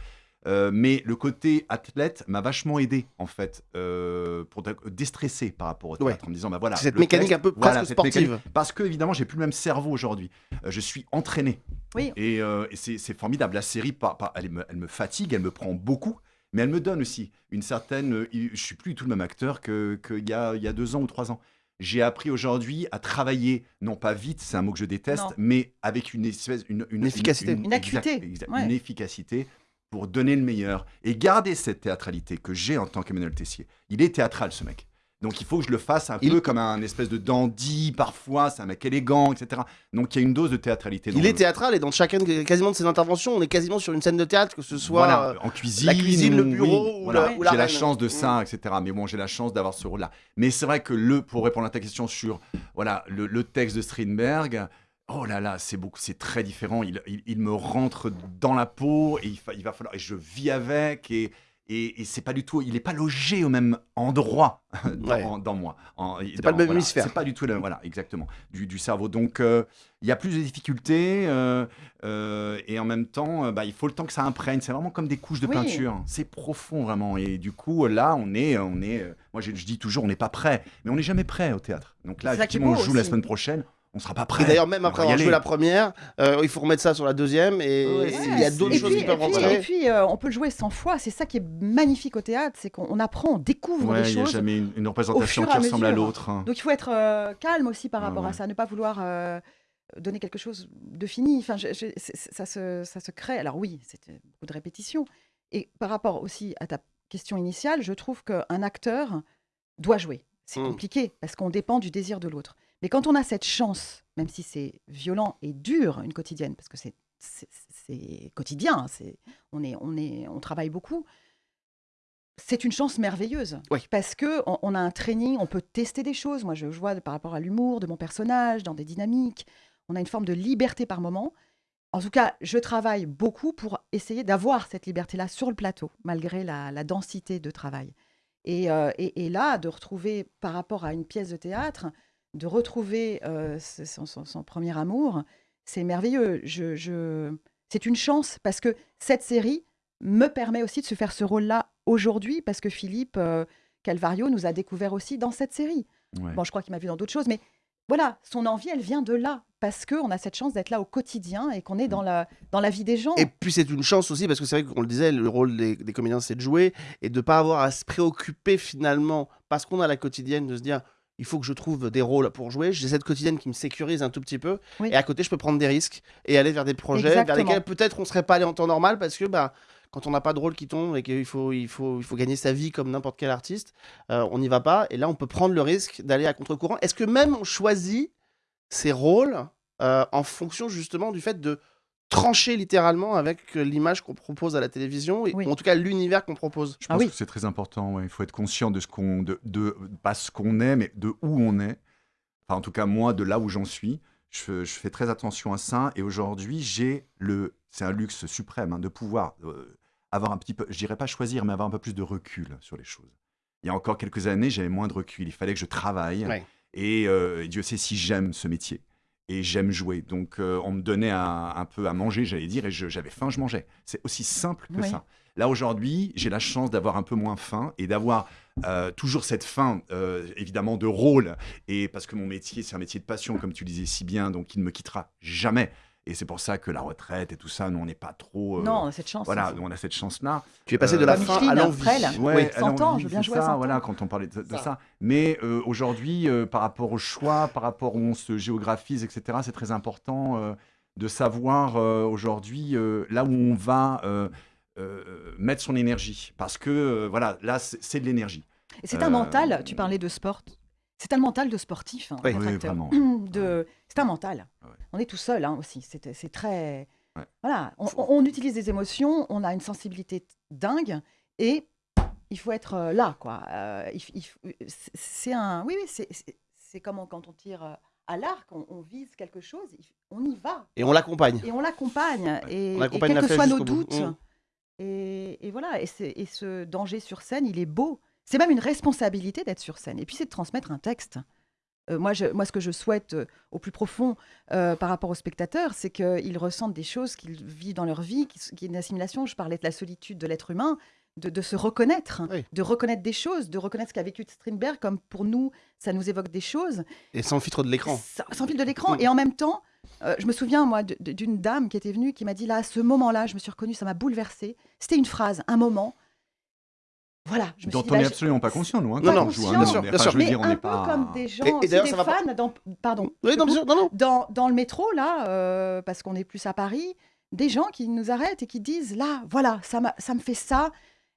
[SPEAKER 3] Euh, mais le côté athlète m'a vachement aidé en fait euh, pour dé- déstresser par rapport au théâtre en me disant bah voilà
[SPEAKER 1] Cette mécanique
[SPEAKER 3] texte,
[SPEAKER 1] un peu
[SPEAKER 3] voilà,
[SPEAKER 1] presque
[SPEAKER 3] mécanique.
[SPEAKER 1] sportive.
[SPEAKER 3] parce que évidemment j'ai plus le même cerveau aujourd'hui Euh, je suis entraîné
[SPEAKER 2] Oui.
[SPEAKER 3] et, euh, et c'est formidable la série elle, me, elle me fatigue elle me prend beaucoup mais elle me donne aussi une certaine euh, je suis plus du tout le même acteur que qu'il y a, il y a deux ans ou trois ans j'ai appris aujourd'hui à travailler, non pas vite, c'est un mot que je déteste,
[SPEAKER 2] Non.
[SPEAKER 3] mais avec une espèce, une,
[SPEAKER 1] Une efficacité.
[SPEAKER 2] Une acuité.
[SPEAKER 3] exact- exact-
[SPEAKER 2] Ouais.
[SPEAKER 3] une efficacité pour donner le meilleur et garder cette théâtralité que j'ai en tant qu'Emmanuel Tessier. Il est théâtral, ce mec. Donc il faut que je le fasse un
[SPEAKER 1] Il-
[SPEAKER 3] peu comme un espèce de dandy, parfois, c'est un mec élégant, etc. Donc il y a une dose de théâtralité. dans
[SPEAKER 1] Il est théâtral et dans chacune quasiment de ses interventions, on est quasiment sur une scène de théâtre, que ce soit
[SPEAKER 3] Voilà,
[SPEAKER 1] euh,
[SPEAKER 3] en cuisine,
[SPEAKER 1] la cuisine, le bureau
[SPEAKER 3] oui,
[SPEAKER 1] ou
[SPEAKER 3] voilà.
[SPEAKER 1] la- ou la
[SPEAKER 3] J'ai la chance de ça, etc. Mais bon, j'ai la chance d'avoir ce rôle-là. Mais c'est vrai que le, pour répondre à ta question sur voilà le, le texte de Strindberg, oh là là, c'est beaucoup, c'est très différent. Il, il, il me rentre dans la peau et il, fa- il va falloir et je vis avec et et, et c'est pas du tout, il est pas logé au même endroit (laughs) dans,
[SPEAKER 1] Ouais.
[SPEAKER 3] en- dans moi. En-
[SPEAKER 1] C'est pas le même
[SPEAKER 3] voilà,
[SPEAKER 1] hémisphère.
[SPEAKER 3] C'est pas du tout le, voilà, exactement, du, du cerveau. Donc euh, il y a plus de difficultés euh, euh, et en même temps, euh, bah, il faut le temps que ça imprègne. C'est vraiment comme des couches de
[SPEAKER 2] Oui.
[SPEAKER 3] peinture. C'est profond vraiment. Et du coup, là, on est, on est. euh, moi, je, je dis toujours, on n'est pas prêt, mais on n'est jamais prêt au théâtre. Donc là, effectivement, on joue la semaine prochaine. On sera pas prêt.
[SPEAKER 1] Et d'ailleurs, même après avoir joué la première, euh, il faut remettre ça sur la deuxième et
[SPEAKER 3] Ouais,
[SPEAKER 1] et il y a d'autres
[SPEAKER 2] et
[SPEAKER 1] choses
[SPEAKER 2] puis,
[SPEAKER 1] qui peuvent
[SPEAKER 2] et puis,
[SPEAKER 1] rentrer.
[SPEAKER 2] Et puis, euh, on peut le jouer 100 fois. C'est ça qui est magnifique au théâtre, c'est qu'on on apprend, on découvre
[SPEAKER 3] Ouais,
[SPEAKER 2] des
[SPEAKER 3] il n'y a
[SPEAKER 2] choses.
[SPEAKER 3] jamais une, une représentation
[SPEAKER 2] et
[SPEAKER 3] qui ressemble à l'autre. hein.
[SPEAKER 2] Donc il faut être euh, calme aussi par
[SPEAKER 3] Ouais,
[SPEAKER 2] rapport à
[SPEAKER 3] ouais.
[SPEAKER 2] ça, ne pas vouloir euh, donner quelque chose de fini. Enfin, je- je- ça, se, ça se crée. Alors oui, c'est beaucoup de répétitions. Et par rapport aussi à ta question initiale, je trouve qu'un acteur doit jouer. C'est
[SPEAKER 1] Mm.
[SPEAKER 2] compliqué parce qu'on dépend du désir de l'autre. Mais quand on a cette chance, même si c'est violent et dur, une quotidienne, parce que c'est quotidien, on est on est on travaille beaucoup. C'est une chance merveilleuse
[SPEAKER 1] Oui.
[SPEAKER 2] parce que on, on a un training, on peut tester des choses. Moi, je, je vois par rapport à l'humour de mon personnage, dans des dynamiques, on a une forme de liberté par moment. En tout cas, je travaille beaucoup pour essayer d'avoir cette liberté-là sur le plateau, malgré la, la densité de travail. Et, euh, et- et là, de retrouver, par rapport à une pièce de théâtre, de retrouver euh, son, son- son premier amour, c'est merveilleux. Je, je- C'est une chance parce que cette série me permet aussi de se faire ce rôle-là aujourd'hui, parce que Philippe euh, Calvario nous a découvert aussi dans cette série.
[SPEAKER 3] Ouais.
[SPEAKER 2] Bon, je crois qu'il m'a vu dans d'autres choses, mais voilà, son envie, elle vient de là, parce qu'on a cette chance d'être là au quotidien et qu'on est dans la, dans la vie des gens.
[SPEAKER 1] Et puis c'est une chance aussi parce que c'est vrai qu'on le disait, le rôle des, des comédiens c'est de jouer et de pas avoir à se préoccuper finalement parce qu'on a la quotidienne de se dire il faut que je trouve des rôles pour jouer. J'ai cette quotidienne qui me sécurise un tout petit peu
[SPEAKER 2] Oui.
[SPEAKER 1] et à côté je peux prendre des risques et aller vers des projets vers lesquels peut-être on serait pas allé en temps normal parce que bah quand on n'a pas de rôle qui tombe et qu'il faut, il faut, il faut gagner sa vie comme n'importe quel artiste, euh, on n'y va pas. Et là, on peut prendre le risque d'aller à contre-courant. Est-ce que même on choisit ses rôles euh, en fonction justement du fait de trancher littéralement avec euh, l'image qu'on propose à la télévision, et,
[SPEAKER 2] Oui.
[SPEAKER 1] ou en tout cas l'univers qu'on propose
[SPEAKER 3] Je
[SPEAKER 2] Ah
[SPEAKER 3] pense
[SPEAKER 2] oui.
[SPEAKER 3] que c'est très important. ouais. Il faut être conscient de ce qu'on, de, de pas ce qu'on est, mais de où on est. Enfin, en tout cas, moi, de là où j'en suis, je, je fais très attention à ça. Et aujourd'hui, j'ai le, c'est un luxe suprême hein, de pouvoir euh, avoir un petit peu, je dirais pas choisir, mais avoir un peu plus de recul sur les choses. Il y a encore quelques années, j'avais moins de recul. Il fallait que je travaille.
[SPEAKER 1] Ouais.
[SPEAKER 3] Et euh, Dieu sait si j'aime ce métier. Et j'aime jouer. Donc, euh, on me donnait un, un peu à manger, j'allais dire, et j'avais faim, je mangeais. C'est aussi simple que
[SPEAKER 2] Oui.
[SPEAKER 3] ça. Là, aujourd'hui, j'ai la chance d'avoir un peu moins faim et d'avoir euh, toujours cette faim, euh, évidemment, de rôle. Et parce que mon métier, c'est un métier de passion, comme tu disais si bien, donc il ne me quittera jamais. Et c'est pour ça que la retraite et tout ça, nous, on n'est pas trop. euh,
[SPEAKER 2] non, on a cette chance.
[SPEAKER 3] Voilà, on a cette chance-là.
[SPEAKER 1] Tu es passé
[SPEAKER 3] Euh,
[SPEAKER 1] de la
[SPEAKER 2] Comme
[SPEAKER 1] fin à l'envie.
[SPEAKER 2] Frêle.
[SPEAKER 3] Ouais,
[SPEAKER 1] Oui.
[SPEAKER 3] à
[SPEAKER 2] 100 ans, je veux bien
[SPEAKER 3] c'est
[SPEAKER 2] jouer à
[SPEAKER 3] ça,
[SPEAKER 2] 100 ans.
[SPEAKER 3] voilà, quand on parlait de, de
[SPEAKER 1] Ça.
[SPEAKER 3] ça. Mais euh, aujourd'hui, euh, par rapport au choix, par rapport où on se géographise, etc., c'est très important euh, de savoir euh, aujourd'hui euh, là où on va euh, euh, mettre son énergie. Parce que, euh, voilà, là, c'est c'est de l'énergie.
[SPEAKER 2] Et c'est un
[SPEAKER 3] Euh,
[SPEAKER 2] mental, tu parlais de sport, c'est un mental de sportif. hein,
[SPEAKER 1] Oui.
[SPEAKER 3] vraiment. (clears throat)
[SPEAKER 2] De... C'est un mental.
[SPEAKER 3] Ouais.
[SPEAKER 2] On est tout seul hein, aussi, c'est très...
[SPEAKER 3] Ouais.
[SPEAKER 2] Voilà, on, on utilise des émotions, on a une sensibilité dingue et il faut être euh, là, quoi. Euh, f- c'est- un... Oui, oui, c'est- comme on- quand on tire euh, à l'arc, on, on vise quelque chose, on y va.
[SPEAKER 1] Et on l'accompagne.
[SPEAKER 2] Et on l'accompagne. Et, quels que soient nos doutes.
[SPEAKER 1] Mm.
[SPEAKER 2] Et, et voilà. Et ce danger sur scène, il est beau. C'est même une responsabilité d'être sur scène. Et puis, c'est de transmettre un texte. Euh, moi, je, moi, ce que je souhaite euh, au plus profond euh, par rapport aux spectateurs, c'est qu'ils ressentent des choses qu'ils vivent dans leur vie, qui, qui est une assimilation. Je parlais de la solitude de l'être humain, de, de se reconnaître,
[SPEAKER 1] Oui.
[SPEAKER 2] de reconnaître des choses, de reconnaître ce qu'a vécu Strindberg, comme pour nous, ça nous évoque des choses
[SPEAKER 1] Et sans filtre de l'écran.
[SPEAKER 2] sans, sans fil de l'écran. Et en même temps, je me souviens, moi, d'une dame qui était venue, qui m'a dit, là, à ce moment-là, je me suis reconnue, ça m'a bouleversée. C'était une phrase, un moment. Voilà, je me
[SPEAKER 3] Dont
[SPEAKER 2] suis dit,
[SPEAKER 3] on
[SPEAKER 2] bah,
[SPEAKER 3] n'est
[SPEAKER 2] je-
[SPEAKER 3] absolument pas conscient, nous, hein,
[SPEAKER 1] Non,
[SPEAKER 3] quand
[SPEAKER 1] non,
[SPEAKER 3] on joue.
[SPEAKER 2] bien
[SPEAKER 3] hein,
[SPEAKER 2] sûr,
[SPEAKER 1] bien
[SPEAKER 3] enfin,
[SPEAKER 1] sûr.
[SPEAKER 3] Je veux
[SPEAKER 2] mais
[SPEAKER 3] dire, on
[SPEAKER 2] un peu
[SPEAKER 3] pas...
[SPEAKER 2] comme des gens,
[SPEAKER 1] Et- et
[SPEAKER 2] des
[SPEAKER 1] pas-
[SPEAKER 2] fans, dans, pardon,
[SPEAKER 1] Oui, non,
[SPEAKER 2] coupe.
[SPEAKER 1] non,
[SPEAKER 2] dans, dans le métro, là, euh, parce qu'on est plus à Paris, des gens qui nous arrêtent et qui disent, là, voilà, ça, me fait ça.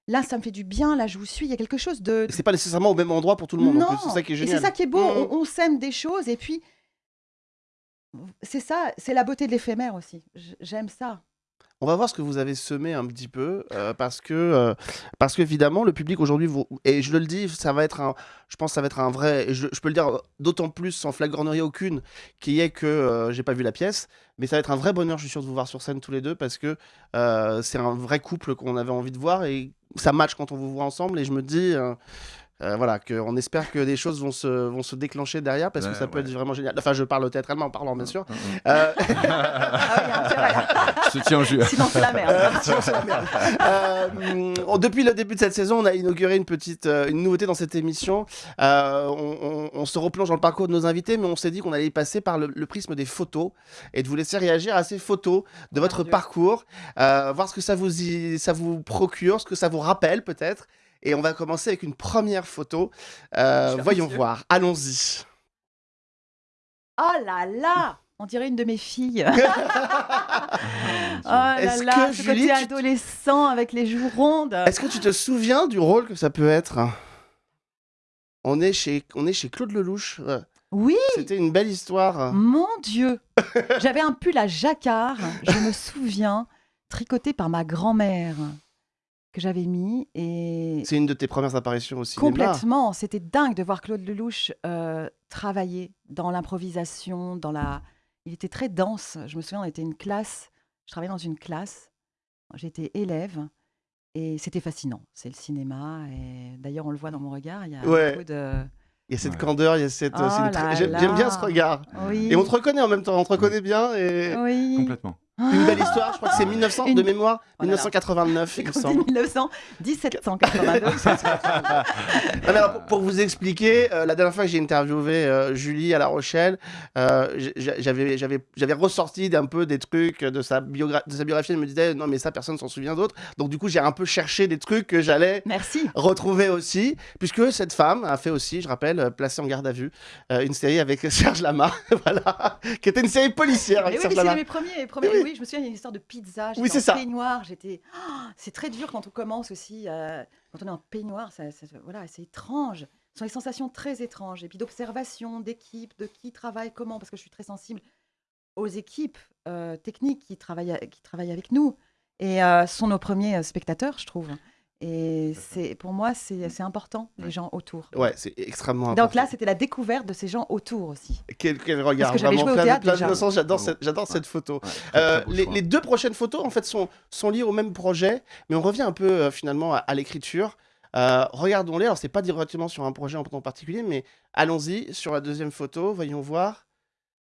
[SPEAKER 2] là, ça me fait du bien, là, je vous suis. Il y a quelque chose de.
[SPEAKER 1] C'est pas nécessairement au même endroit pour tout le monde.
[SPEAKER 2] non.
[SPEAKER 1] C'est ça qui est génial.
[SPEAKER 2] c'est ça qui est beau.
[SPEAKER 1] Mhm.
[SPEAKER 2] On, on sème des choses et puis. C'est ça, c'est la beauté de l'éphémère aussi. J'aime ça.
[SPEAKER 1] On va voir ce que vous avez semé un petit peu, euh, parce que, euh, qu'évidemment, le public aujourd'hui, vous- et je le dis, ça va être un, je pense que ça va être un vrai, je, peux le dire d'autant plus sans flagornerie aucune, qui est que euh, j'ai pas vu la pièce, mais ça va être un vrai bonheur, je suis sûr, de vous voir sur scène tous les deux, parce que euh, c'est un vrai couple qu'on avait envie de voir, et ça match quand on vous voit ensemble, et je me dis, euh, voilà, qu'on espère que des choses vont se, vont se déclencher derrière, parce que
[SPEAKER 3] Ouais,
[SPEAKER 1] ça peut
[SPEAKER 3] ouais.
[SPEAKER 1] être vraiment génial. Enfin, je parle théâtralement en parlant, bien sûr.
[SPEAKER 3] Hum, hum.
[SPEAKER 1] Euh,
[SPEAKER 2] Ah (laughs) hein.
[SPEAKER 3] Je te tiens au jus.
[SPEAKER 2] Sinon, c'est la merde.
[SPEAKER 1] Euh, on- depuis le début de cette saison, on a inauguré une petite euh, une nouveauté dans cette émission. Euh, on, on- on se replonge dans le parcours de nos invités, mais on s'est dit qu'on allait y passer par le, le prisme des photos et de vous laisser réagir à ces photos de votre parcours, euh, voir ce que ça vous, y- ça vous procure, ce que ça vous rappelle peut-être. Et on va commencer avec une première photo. Euh, voyons voir. Allons-y.
[SPEAKER 2] Oh là là On dirait une de mes filles. (laughs) oh là
[SPEAKER 1] Est-ce
[SPEAKER 2] là,
[SPEAKER 1] que,
[SPEAKER 2] ce
[SPEAKER 1] Julie,
[SPEAKER 2] côté
[SPEAKER 1] tu
[SPEAKER 2] adolescent avec les joues rondes.
[SPEAKER 1] Est-ce que tu te souviens du rôle que ça peut être? On est, chez, on est chez Claude Lelouch.
[SPEAKER 2] Oui,
[SPEAKER 1] C'était une belle histoire.
[SPEAKER 2] mon Dieu (laughs) J'avais un pull à jacquard, je me souviens, tricoté par ma grand-mère, que j'avais mis. Et
[SPEAKER 1] C'est une de tes premières apparitions au cinéma.
[SPEAKER 2] complètement, c'était dingue de voir Claude Lelouch euh, travailler dans l'improvisation, dans la... Il était très dense. Je me souviens, on était une classe, je travaillais dans une classe, j'étais élève. Et c'était fascinant, c'est le cinéma. Et d'ailleurs, on le voit dans mon regard, il y a
[SPEAKER 1] Ouais.
[SPEAKER 2] beaucoup de...
[SPEAKER 1] Il y a cette
[SPEAKER 3] Ouais.
[SPEAKER 1] candeur, il y a cette.
[SPEAKER 2] Oh
[SPEAKER 1] très-
[SPEAKER 2] là
[SPEAKER 1] J'aime bien ce regard.
[SPEAKER 2] Oui.
[SPEAKER 1] Et on te reconnaît en même temps, on te reconnaît bien. Et...
[SPEAKER 2] Oui.
[SPEAKER 3] Complètement.
[SPEAKER 1] Une belle histoire, je crois que c'est 1900 de mémoire,
[SPEAKER 2] Oh là là.
[SPEAKER 1] 1989, il me semble.
[SPEAKER 2] 1900, 1782.
[SPEAKER 1] Ah, mais alors, pour, pour vous expliquer, euh, la dernière fois que j'ai interviewé euh, Julie à La Rochelle, euh, j'avais, j'avais, j'avais ressorti un peu des trucs de sa, biogra- de sa biographie. Elle me disait non, mais ça, personne s'en souvient d'autres. Donc, du coup, j'ai un peu cherché des trucs que j'allais retrouver aussi, puisque cette femme a fait aussi, je rappelle, Placée en garde à vue, une série avec (laughs) Serge Lama, (laughs) voilà, qui était une série policière avec
[SPEAKER 2] oui,
[SPEAKER 1] Serge
[SPEAKER 2] c'est
[SPEAKER 1] Lama.
[SPEAKER 2] mes premiers. premiers
[SPEAKER 1] Oui, oui.
[SPEAKER 2] Oui. je me souviens, il y a une histoire de pizza.
[SPEAKER 1] Oui,
[SPEAKER 2] j'étais
[SPEAKER 1] c'est ça.
[SPEAKER 2] peignoir. J'étais. Oh, c'est très dur quand on commence aussi. euh, quand on est en peignoir, ça, ça- voilà, c'est étrange. Ce sont des sensations très étranges. Et puis d'observation, d'équipe, de qui travaille comment, parce que je suis très sensible aux équipes euh, techniques qui travaillent, qui travaillent avec nous. Et euh, sont nos premiers spectateurs, je trouve. Et c'est pour moi, c'est c'est important, les gens autour.
[SPEAKER 1] Ouais, c'est extrêmement important.
[SPEAKER 2] Donc là, c'était la découverte de ces gens autour aussi.
[SPEAKER 1] Quel, quel regard,
[SPEAKER 2] que j'avais
[SPEAKER 1] vraiment
[SPEAKER 2] joué au
[SPEAKER 1] plein, plein d'innocence. J'adore, cette, j'adore
[SPEAKER 3] Ouais.
[SPEAKER 1] cette photo.
[SPEAKER 3] Ouais,
[SPEAKER 1] Euh, les, les deux prochaines photos, en fait, sont, sont liées au même projet, mais on revient un peu euh, finalement à, à l'écriture. Euh, Regardons-les. Alors, c'est pas directement sur un projet en particulier, mais allons-y sur la deuxième photo. Voyons voir.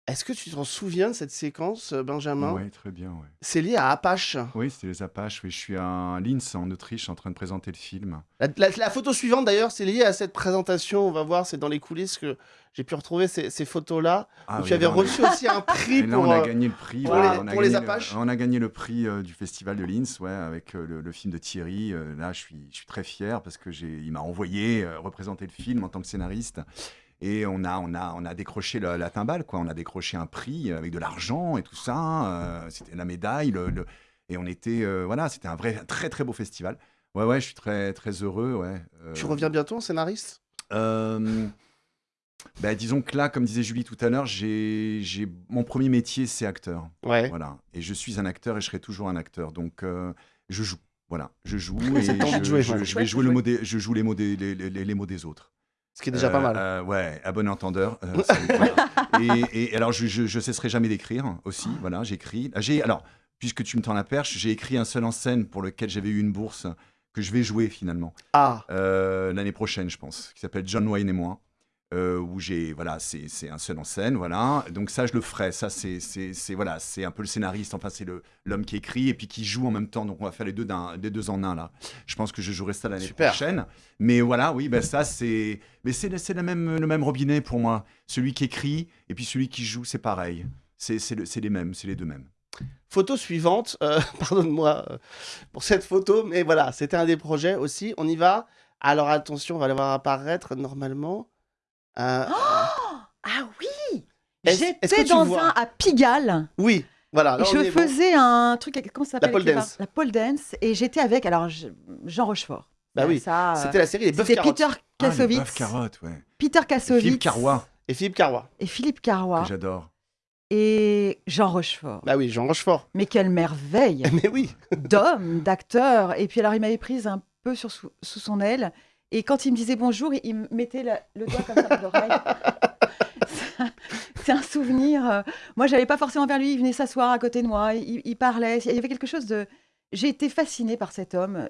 [SPEAKER 1] Est-ce que tu t'en souviens de cette séquence, euh, Benjamin?
[SPEAKER 3] Oui, très bien. Ouais.
[SPEAKER 1] C'est lié à Apache.
[SPEAKER 3] Oui, c'était les Apaches. Oui, je suis à Linz, en Autriche, en train de présenter le film.
[SPEAKER 1] La, la- la photo suivante, d'ailleurs, c'est lié à cette présentation. On va voir, c'est dans les coulisses que j'ai pu retrouver ces, ces photos-là.
[SPEAKER 3] Ah
[SPEAKER 1] où
[SPEAKER 3] oui,
[SPEAKER 1] tu avais
[SPEAKER 3] là, on a-
[SPEAKER 1] reçu aussi un prix
[SPEAKER 3] Et là,
[SPEAKER 1] pour.
[SPEAKER 3] on a
[SPEAKER 1] euh,
[SPEAKER 3] gagné le prix.
[SPEAKER 1] pour les-
[SPEAKER 3] on a
[SPEAKER 1] pour les
[SPEAKER 3] gagné le-
[SPEAKER 1] Apaches.
[SPEAKER 3] on a gagné le prix euh, du festival de Linz, ouais, avec euh, le, le film de Thierry. Euh, là, je suis, je suis très fier parce que j'ai, il m'a envoyé euh, représenter le film en tant que scénariste. Et on a, on a, on a décroché la, la timbale, quoi. On a décroché un prix avec de l'argent et tout ça. euh, c'était la médaille. le- le- et on était, euh, voilà, c'était un vrai, un très très beau festival. Ouais, ouais, je suis très très heureux, ouais. Euh,
[SPEAKER 1] Tu reviens bientôt en scénariste?
[SPEAKER 3] Bah, disons que là, comme disait Julie tout à l'heure, j'ai, j'ai... mon premier métier, c'est acteur.
[SPEAKER 1] Ouais.
[SPEAKER 3] Voilà. Et je suis un acteur et je serai toujours un acteur. Donc, euh, je joue. Voilà. Je joue (laughs) et je,
[SPEAKER 1] jouer,
[SPEAKER 3] je- vais jouer le mot des, je joue les mots des, les, les- les mots des autres.
[SPEAKER 1] Ce qui est déjà
[SPEAKER 3] Euh,
[SPEAKER 1] pas mal.
[SPEAKER 3] euh, ouais, à bon entendeur. euh, (laughs) et, et alors, je, je, je cesserai jamais d'écrire aussi. Voilà, j'écris. Ah, J'ai, alors, puisque tu me tends la perche, j'ai écrit un seul en scène pour lequel j'avais eu une bourse que je vais jouer finalement
[SPEAKER 1] Ah,
[SPEAKER 3] euh, l'année prochaine, je pense, qui s'appelle John Wayne et moi. Euh, où j'ai voilà c'est un seul en scène voilà. Donc ça je le ferai. Ça c'est c'est voilà c'est un peu le scénariste. Enfin c'est l'homme qui écrit et puis qui joue en même temps. Donc on va faire les deux d'un les deux en un là. Je pense que je jouerai ça l'année prochaine. Mais voilà oui ben ça c'est mais c'est c'est le même le même robinet pour moi. Celui qui écrit et puis celui qui joue c'est pareil. C'est le- les mêmes c'est les deux mêmes.
[SPEAKER 1] Photo suivante. euh, (laughs) Pardonne-moi euh, pour cette photo, mais voilà, c'était un des projets aussi. On y va. Alors attention, on va les voir apparaître normalement. Euh,
[SPEAKER 2] Ah oui J'étais dans
[SPEAKER 1] vois
[SPEAKER 2] un à Pigalle.
[SPEAKER 1] oui, Voilà,
[SPEAKER 2] Et je
[SPEAKER 1] bon.
[SPEAKER 2] faisais un truc, comment ça s'appelle
[SPEAKER 1] pole
[SPEAKER 2] avec les
[SPEAKER 1] dance.
[SPEAKER 2] La pole dance. Et j'étais avec, alors, je- Jean Rochefort.
[SPEAKER 1] Bah oui,
[SPEAKER 2] euh,
[SPEAKER 1] C'était la série Les Bœufs
[SPEAKER 2] C'était
[SPEAKER 1] Carottes.
[SPEAKER 2] Peter
[SPEAKER 3] Ah,
[SPEAKER 2] Kassovitz.
[SPEAKER 3] bœuf carotte, ouais.
[SPEAKER 2] Peter
[SPEAKER 3] Et
[SPEAKER 2] Kassovitz.
[SPEAKER 3] Philippe Carrois,
[SPEAKER 1] Et Philippe Carrois.
[SPEAKER 2] Et Philippe Carrois.
[SPEAKER 3] j'adore.
[SPEAKER 2] Et Jean Rochefort.
[SPEAKER 1] Bah oui, Jean Rochefort.
[SPEAKER 2] Mais quelle merveille (laughs)
[SPEAKER 1] Mais oui.
[SPEAKER 2] d'homme, d'acteur. Et puis alors, il m'avait prise un peu sur, sous, sous son aile. Et quand il me disait bonjour, il me mettait la- le doigt comme ça dans l'oreille. (laughs) C'est un souvenir. euh, Moi, j'allais pas forcément vers lui. Il venait s'asseoir à côté de moi. Il, il parlait. Il y avait quelque chose de. J'ai été fascinée par cet homme,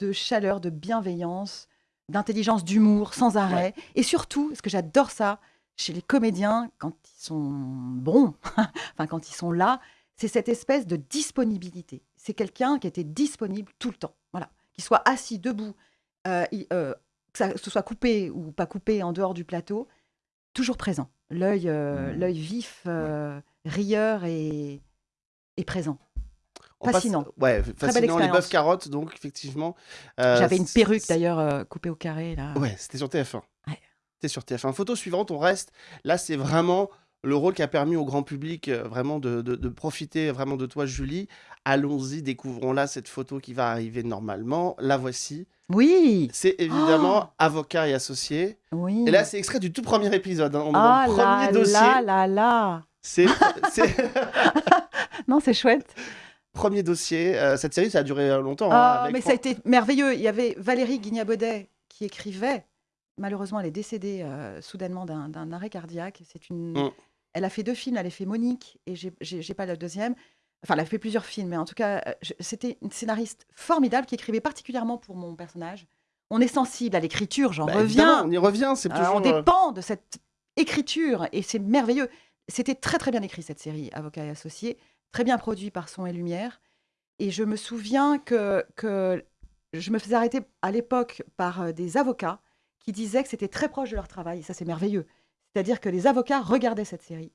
[SPEAKER 2] de chaleur, de bienveillance, d'intelligence, d'humour, sans arrêt. Et surtout, ce que j'adore ça chez les comédiens, quand ils sont bons, (laughs) enfin quand ils sont là, c'est cette espèce de disponibilité. C'est quelqu'un qui était disponible tout le temps. Voilà, qu'il soit assis, debout, euh, euh, que ça ce soit coupé ou pas coupé en dehors du plateau, toujours présent. L'œil, euh,
[SPEAKER 3] Mmh.
[SPEAKER 2] l'œil vif, euh, rieur et, et présent.
[SPEAKER 1] On passe-
[SPEAKER 2] Fascinant.
[SPEAKER 1] Ouais, fascinant. Les. Bœufs Carottes, donc, effectivement.
[SPEAKER 2] J'avais une perruque d'ailleurs coupée au carré là.
[SPEAKER 1] Ouais, c'était sur TF1.
[SPEAKER 2] Ouais.
[SPEAKER 1] C'était sur TF1. Photo suivante, on reste. Là, c'est vraiment le rôle qui a permis au grand public euh, vraiment de, de- de profiter vraiment de toi, Julie. Allons-y, découvrons-la, cette photo qui va arriver normalement. La voici.
[SPEAKER 2] Oui,
[SPEAKER 1] C'est évidemment Avocat et Associé.
[SPEAKER 2] oui.
[SPEAKER 1] Et là, c'est extrait du tout premier épisode. hein. On est
[SPEAKER 2] ah
[SPEAKER 1] dans le
[SPEAKER 2] là
[SPEAKER 1] premier dossier.
[SPEAKER 2] là là là.
[SPEAKER 1] C'est (laughs) (laughs)
[SPEAKER 2] Non, c'est chouette.
[SPEAKER 1] premier dossier. Euh, cette série, ça a duré euh, longtemps. hein,
[SPEAKER 2] Ah,
[SPEAKER 1] avec
[SPEAKER 2] mais ça a été merveilleux. Il y avait Valérie Guignabaudet qui écrivait. Malheureusement, elle est décédée euh, soudainement d'un arrêt cardiaque. C'est une.
[SPEAKER 1] Mm.
[SPEAKER 2] Elle a fait deux films. Elle a fait Monique et j'ai pas le deuxième. Enfin, elle a fait plusieurs films, mais en tout cas, euh, c'était une scénariste formidable qui écrivait particulièrement pour mon personnage. On est sensible à l'écriture, j'en
[SPEAKER 1] Bah,
[SPEAKER 2] reviens.
[SPEAKER 1] on y revient. C'est
[SPEAKER 2] Euh,
[SPEAKER 1] toujours.
[SPEAKER 2] on
[SPEAKER 1] euh,
[SPEAKER 2] dépend de cette écriture et c'est merveilleux. C'était très très bien écrit cette série, Avocat et Associés, très bien produit par Son et Lumière. Et je me souviens que, que je me faisais arrêter à l'époque par des avocats qui disaient que c'était très proche de leur travail. Et ça, c'est merveilleux. C'est-à-dire que les avocats regardaient cette série.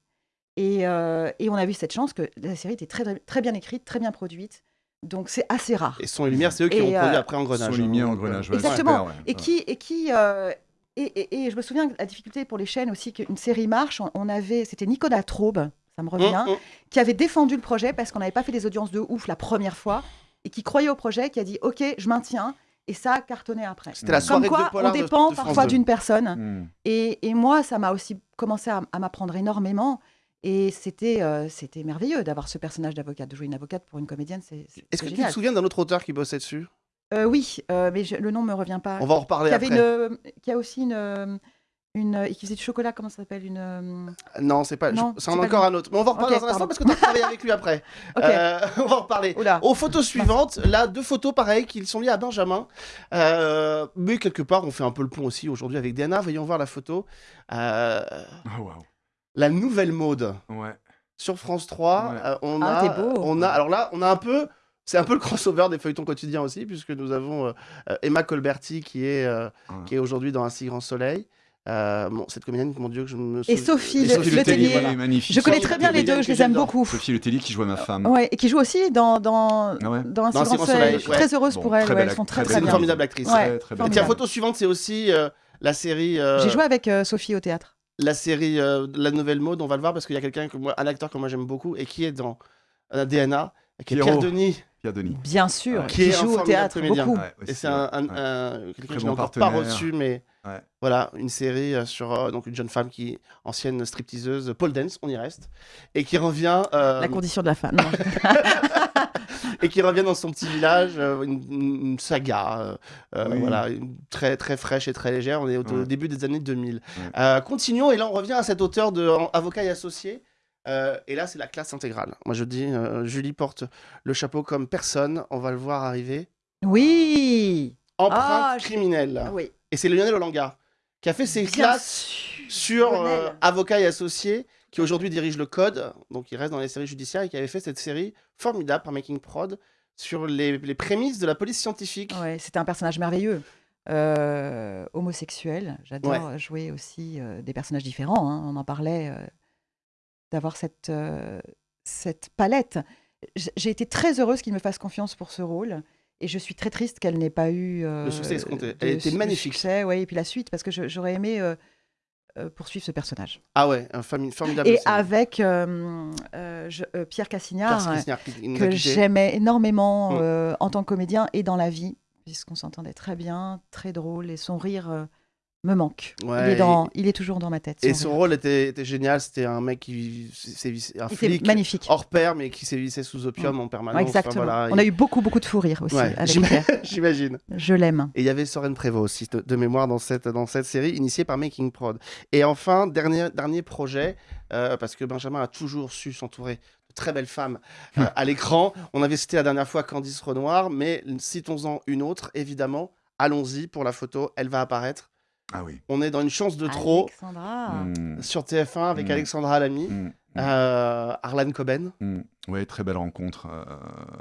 [SPEAKER 2] Et, euh, et on a vu cette chance que la série était très, très bien écrite, très bien produite. Donc c'est assez rare.
[SPEAKER 1] Et Son et Lumière, c'est eux qui ont produit
[SPEAKER 2] euh,
[SPEAKER 1] après Engrenage.
[SPEAKER 3] Son lumière, Engrenage, ouais,
[SPEAKER 2] Exactement.
[SPEAKER 3] ouais.
[SPEAKER 2] Et qui, et qui, euh, et, et- et je me souviens que la difficulté pour les chaînes aussi qu'une série marche. On, on avait, c'était Nicolas Traube, ça me revient,
[SPEAKER 1] hum, hum.
[SPEAKER 2] qui avait défendu le projet parce qu'on n'avait pas fait des audiences de ouf la première fois et qui croyait au projet, qui a dit OK, je maintiens. Et ça a cartonné après.
[SPEAKER 1] C'était la soirée
[SPEAKER 2] Comme
[SPEAKER 1] de
[SPEAKER 2] quoi, on
[SPEAKER 1] de-
[SPEAKER 2] dépend
[SPEAKER 1] de
[SPEAKER 2] parfois
[SPEAKER 1] 2.
[SPEAKER 2] d'une personne.
[SPEAKER 3] Hmm.
[SPEAKER 2] Et, et moi, ça m'a aussi commencé à, à m'apprendre énormément. Et c'était euh, c'était merveilleux d'avoir ce personnage d'avocate, de jouer une avocate pour une comédienne. C'est c'est-
[SPEAKER 1] Est-ce
[SPEAKER 2] c'est
[SPEAKER 1] que tu te souviens d'un autre auteur qui bossait dessus?
[SPEAKER 2] Euh, Oui, euh, mais je- le nom me revient pas.
[SPEAKER 1] On va en reparler
[SPEAKER 2] qui avait
[SPEAKER 1] après.
[SPEAKER 2] une, qui a aussi une, une, et qui faisait du chocolat. Comment ça s'appelle une
[SPEAKER 1] Non, c'est pas.
[SPEAKER 2] Non,
[SPEAKER 1] je-
[SPEAKER 2] c'est
[SPEAKER 1] encore
[SPEAKER 2] lui.
[SPEAKER 1] un autre. Mais on va en reparler dans un instant parce que tu as travaillé avec lui après. (laughs) Euh, (laughs) on va en reparler.
[SPEAKER 2] Oula.
[SPEAKER 1] Aux photos suivantes, là, deux photos pareilles qui sont liées à Benjamin. Euh, mais quelque part, on fait un peu le pont aussi aujourd'hui avec Diana. Voyons voir la photo. Euh,
[SPEAKER 3] Ah, waouh.
[SPEAKER 1] La nouvelle mode
[SPEAKER 3] Ouais.
[SPEAKER 1] sur France 3.
[SPEAKER 3] Ouais.
[SPEAKER 1] euh, on
[SPEAKER 2] Ah,
[SPEAKER 1] a,
[SPEAKER 2] t'es beau.
[SPEAKER 1] on a. Alors là, on a un peu. C'est un peu le crossover des feuilletons quotidiens aussi, puisque nous avons euh, euh, Emma Colberti qui est, euh,
[SPEAKER 3] Ouais.
[SPEAKER 1] qui est aujourd'hui dans Un si grand soleil. Euh, bon, cette comédienne, mon Dieu, que je me
[SPEAKER 2] Et
[SPEAKER 1] souviens-
[SPEAKER 2] Sophie,
[SPEAKER 1] et
[SPEAKER 2] le-
[SPEAKER 1] Sophie
[SPEAKER 2] le
[SPEAKER 1] Letellier,
[SPEAKER 2] Tellier.
[SPEAKER 1] voilà.
[SPEAKER 3] magnifique.
[SPEAKER 2] Je connais
[SPEAKER 1] Sophie
[SPEAKER 2] très bien les deux, je les aime beaucoup.
[SPEAKER 3] Sophie Le Tellier qui joue à ma femme.
[SPEAKER 2] Ouais, et qui joue aussi dans, dans,
[SPEAKER 3] Ah ouais
[SPEAKER 2] dans Un
[SPEAKER 1] Dans
[SPEAKER 2] grand soleil.
[SPEAKER 1] soleil,
[SPEAKER 2] Je suis
[SPEAKER 1] ouais.
[SPEAKER 2] très heureuse
[SPEAKER 3] Bon,
[SPEAKER 2] pour elle. elles sont très
[SPEAKER 3] très
[SPEAKER 2] très
[SPEAKER 1] C'est une
[SPEAKER 2] bien.
[SPEAKER 1] formidable actrice.
[SPEAKER 2] Ouais,
[SPEAKER 3] Très.
[SPEAKER 1] Et tiens, photo suivante, c'est aussi euh, la série, euh,
[SPEAKER 2] J'ai joué avec euh, Sophie au théâtre.
[SPEAKER 1] La série euh, La Nouvelle Mode. On va le voir parce qu'il y a quelqu'un que moi, un acteur que moi j'aime beaucoup et qui est dans euh, DNA, qui est Pierre. Denis,
[SPEAKER 3] Pierre Denis.
[SPEAKER 2] Bien sûr,
[SPEAKER 3] Ouais.
[SPEAKER 1] Qui
[SPEAKER 2] joue au théâtre
[SPEAKER 1] comédien.
[SPEAKER 2] beaucoup.
[SPEAKER 3] Ouais,
[SPEAKER 1] et c'est un, un- quelqu'un que je n'ai encore pas reçu, mais
[SPEAKER 3] Ouais.
[SPEAKER 1] voilà, une série euh, sur euh, donc une jeune femme qui ancienne stripteaseuse, pole dance, on y reste, et qui revient euh,
[SPEAKER 2] La condition de la femme. (laughs)
[SPEAKER 1] et qui revient dans son petit village, euh, une, une saga,
[SPEAKER 3] Oui.
[SPEAKER 1] voilà, une- très très fraîche et très légère. On est au,
[SPEAKER 3] Ouais.
[SPEAKER 1] début des années 2000.
[SPEAKER 3] Ouais.
[SPEAKER 1] Euh, continuons et là on revient à cet auteur de en- Avocat et associé. Euh, et là c'est la classe intégrale. Moi je dis, euh, Julie porte le chapeau comme personne. On va le voir arriver.
[SPEAKER 2] Oui.
[SPEAKER 1] Empreinte
[SPEAKER 2] je-
[SPEAKER 1] criminelle.
[SPEAKER 2] Oui.
[SPEAKER 1] Et c'est Lionel Olanga qui a fait ses
[SPEAKER 2] Bien
[SPEAKER 1] classes sur euh,
[SPEAKER 2] Lionel.
[SPEAKER 1] Avocat et associé, qui aujourd'hui dirige le Code, donc il reste dans les séries judiciaires et qui avait fait cette série formidable par Making Prod sur les, les prémices de la police scientifique.
[SPEAKER 2] Ouais, c'était un personnage merveilleux. Euh, homosexuel. J'adore jouer aussi euh, des personnages différents. hein. On en parlait, d'avoir cette, euh, cette palette. J'ai été très heureuse qu'il me fasse confiance pour ce rôle. Et je suis très triste qu'elle n'ait pas eu euh,
[SPEAKER 1] Le succès escompté. Elle était magnifique.
[SPEAKER 2] Succès, ouais, et puis la suite, parce que j'aurais aimé euh, euh, poursuivre ce personnage.
[SPEAKER 1] Ah ouais, un formidable.
[SPEAKER 2] Et avec je- Pierre Cassignard,
[SPEAKER 1] Pierre
[SPEAKER 2] que j'aimais énormément
[SPEAKER 1] Mm.
[SPEAKER 2] en tant que comédien et dans la vie, puisqu'on s'entendait très bien, très drôle, et son rire me manque.
[SPEAKER 1] Ouais,
[SPEAKER 2] il, est dans, il est toujours dans ma tête.
[SPEAKER 1] Et
[SPEAKER 2] son
[SPEAKER 1] rôle était, était génial. C'était un mec qui sévissait, un flic
[SPEAKER 2] magnifique.
[SPEAKER 1] hors pair, mais qui sévissait sous opium en permanence.
[SPEAKER 2] Ouais,
[SPEAKER 1] Enfin,
[SPEAKER 2] exactement.
[SPEAKER 1] voilà,
[SPEAKER 2] On a eu beaucoup, beaucoup de fou rire aussi. (laughs)
[SPEAKER 1] J'imagine.
[SPEAKER 2] Je l'aime.
[SPEAKER 1] Et il y avait Soren Prévost aussi, de, de mémoire, dans cette, dans cette série, initiée par Making Prod. Et enfin, dernier, dernier projet, euh, parce que Benjamin a toujours su s'entourer de très belles femmes euh, à l'écran. On avait cité la dernière fois Candice Renoir, mais citons-en une autre, évidemment. Allons-y pour la photo, elle va apparaître.
[SPEAKER 3] Ah oui.
[SPEAKER 1] On est dans une chance de trop
[SPEAKER 2] Alexandra.
[SPEAKER 3] Mm,
[SPEAKER 1] sur TF1 avec
[SPEAKER 3] Mm.
[SPEAKER 1] Alexandra Lamy,
[SPEAKER 3] mm, mm.
[SPEAKER 1] euh, Arlan Coben.
[SPEAKER 3] Ouais, très belle rencontre euh,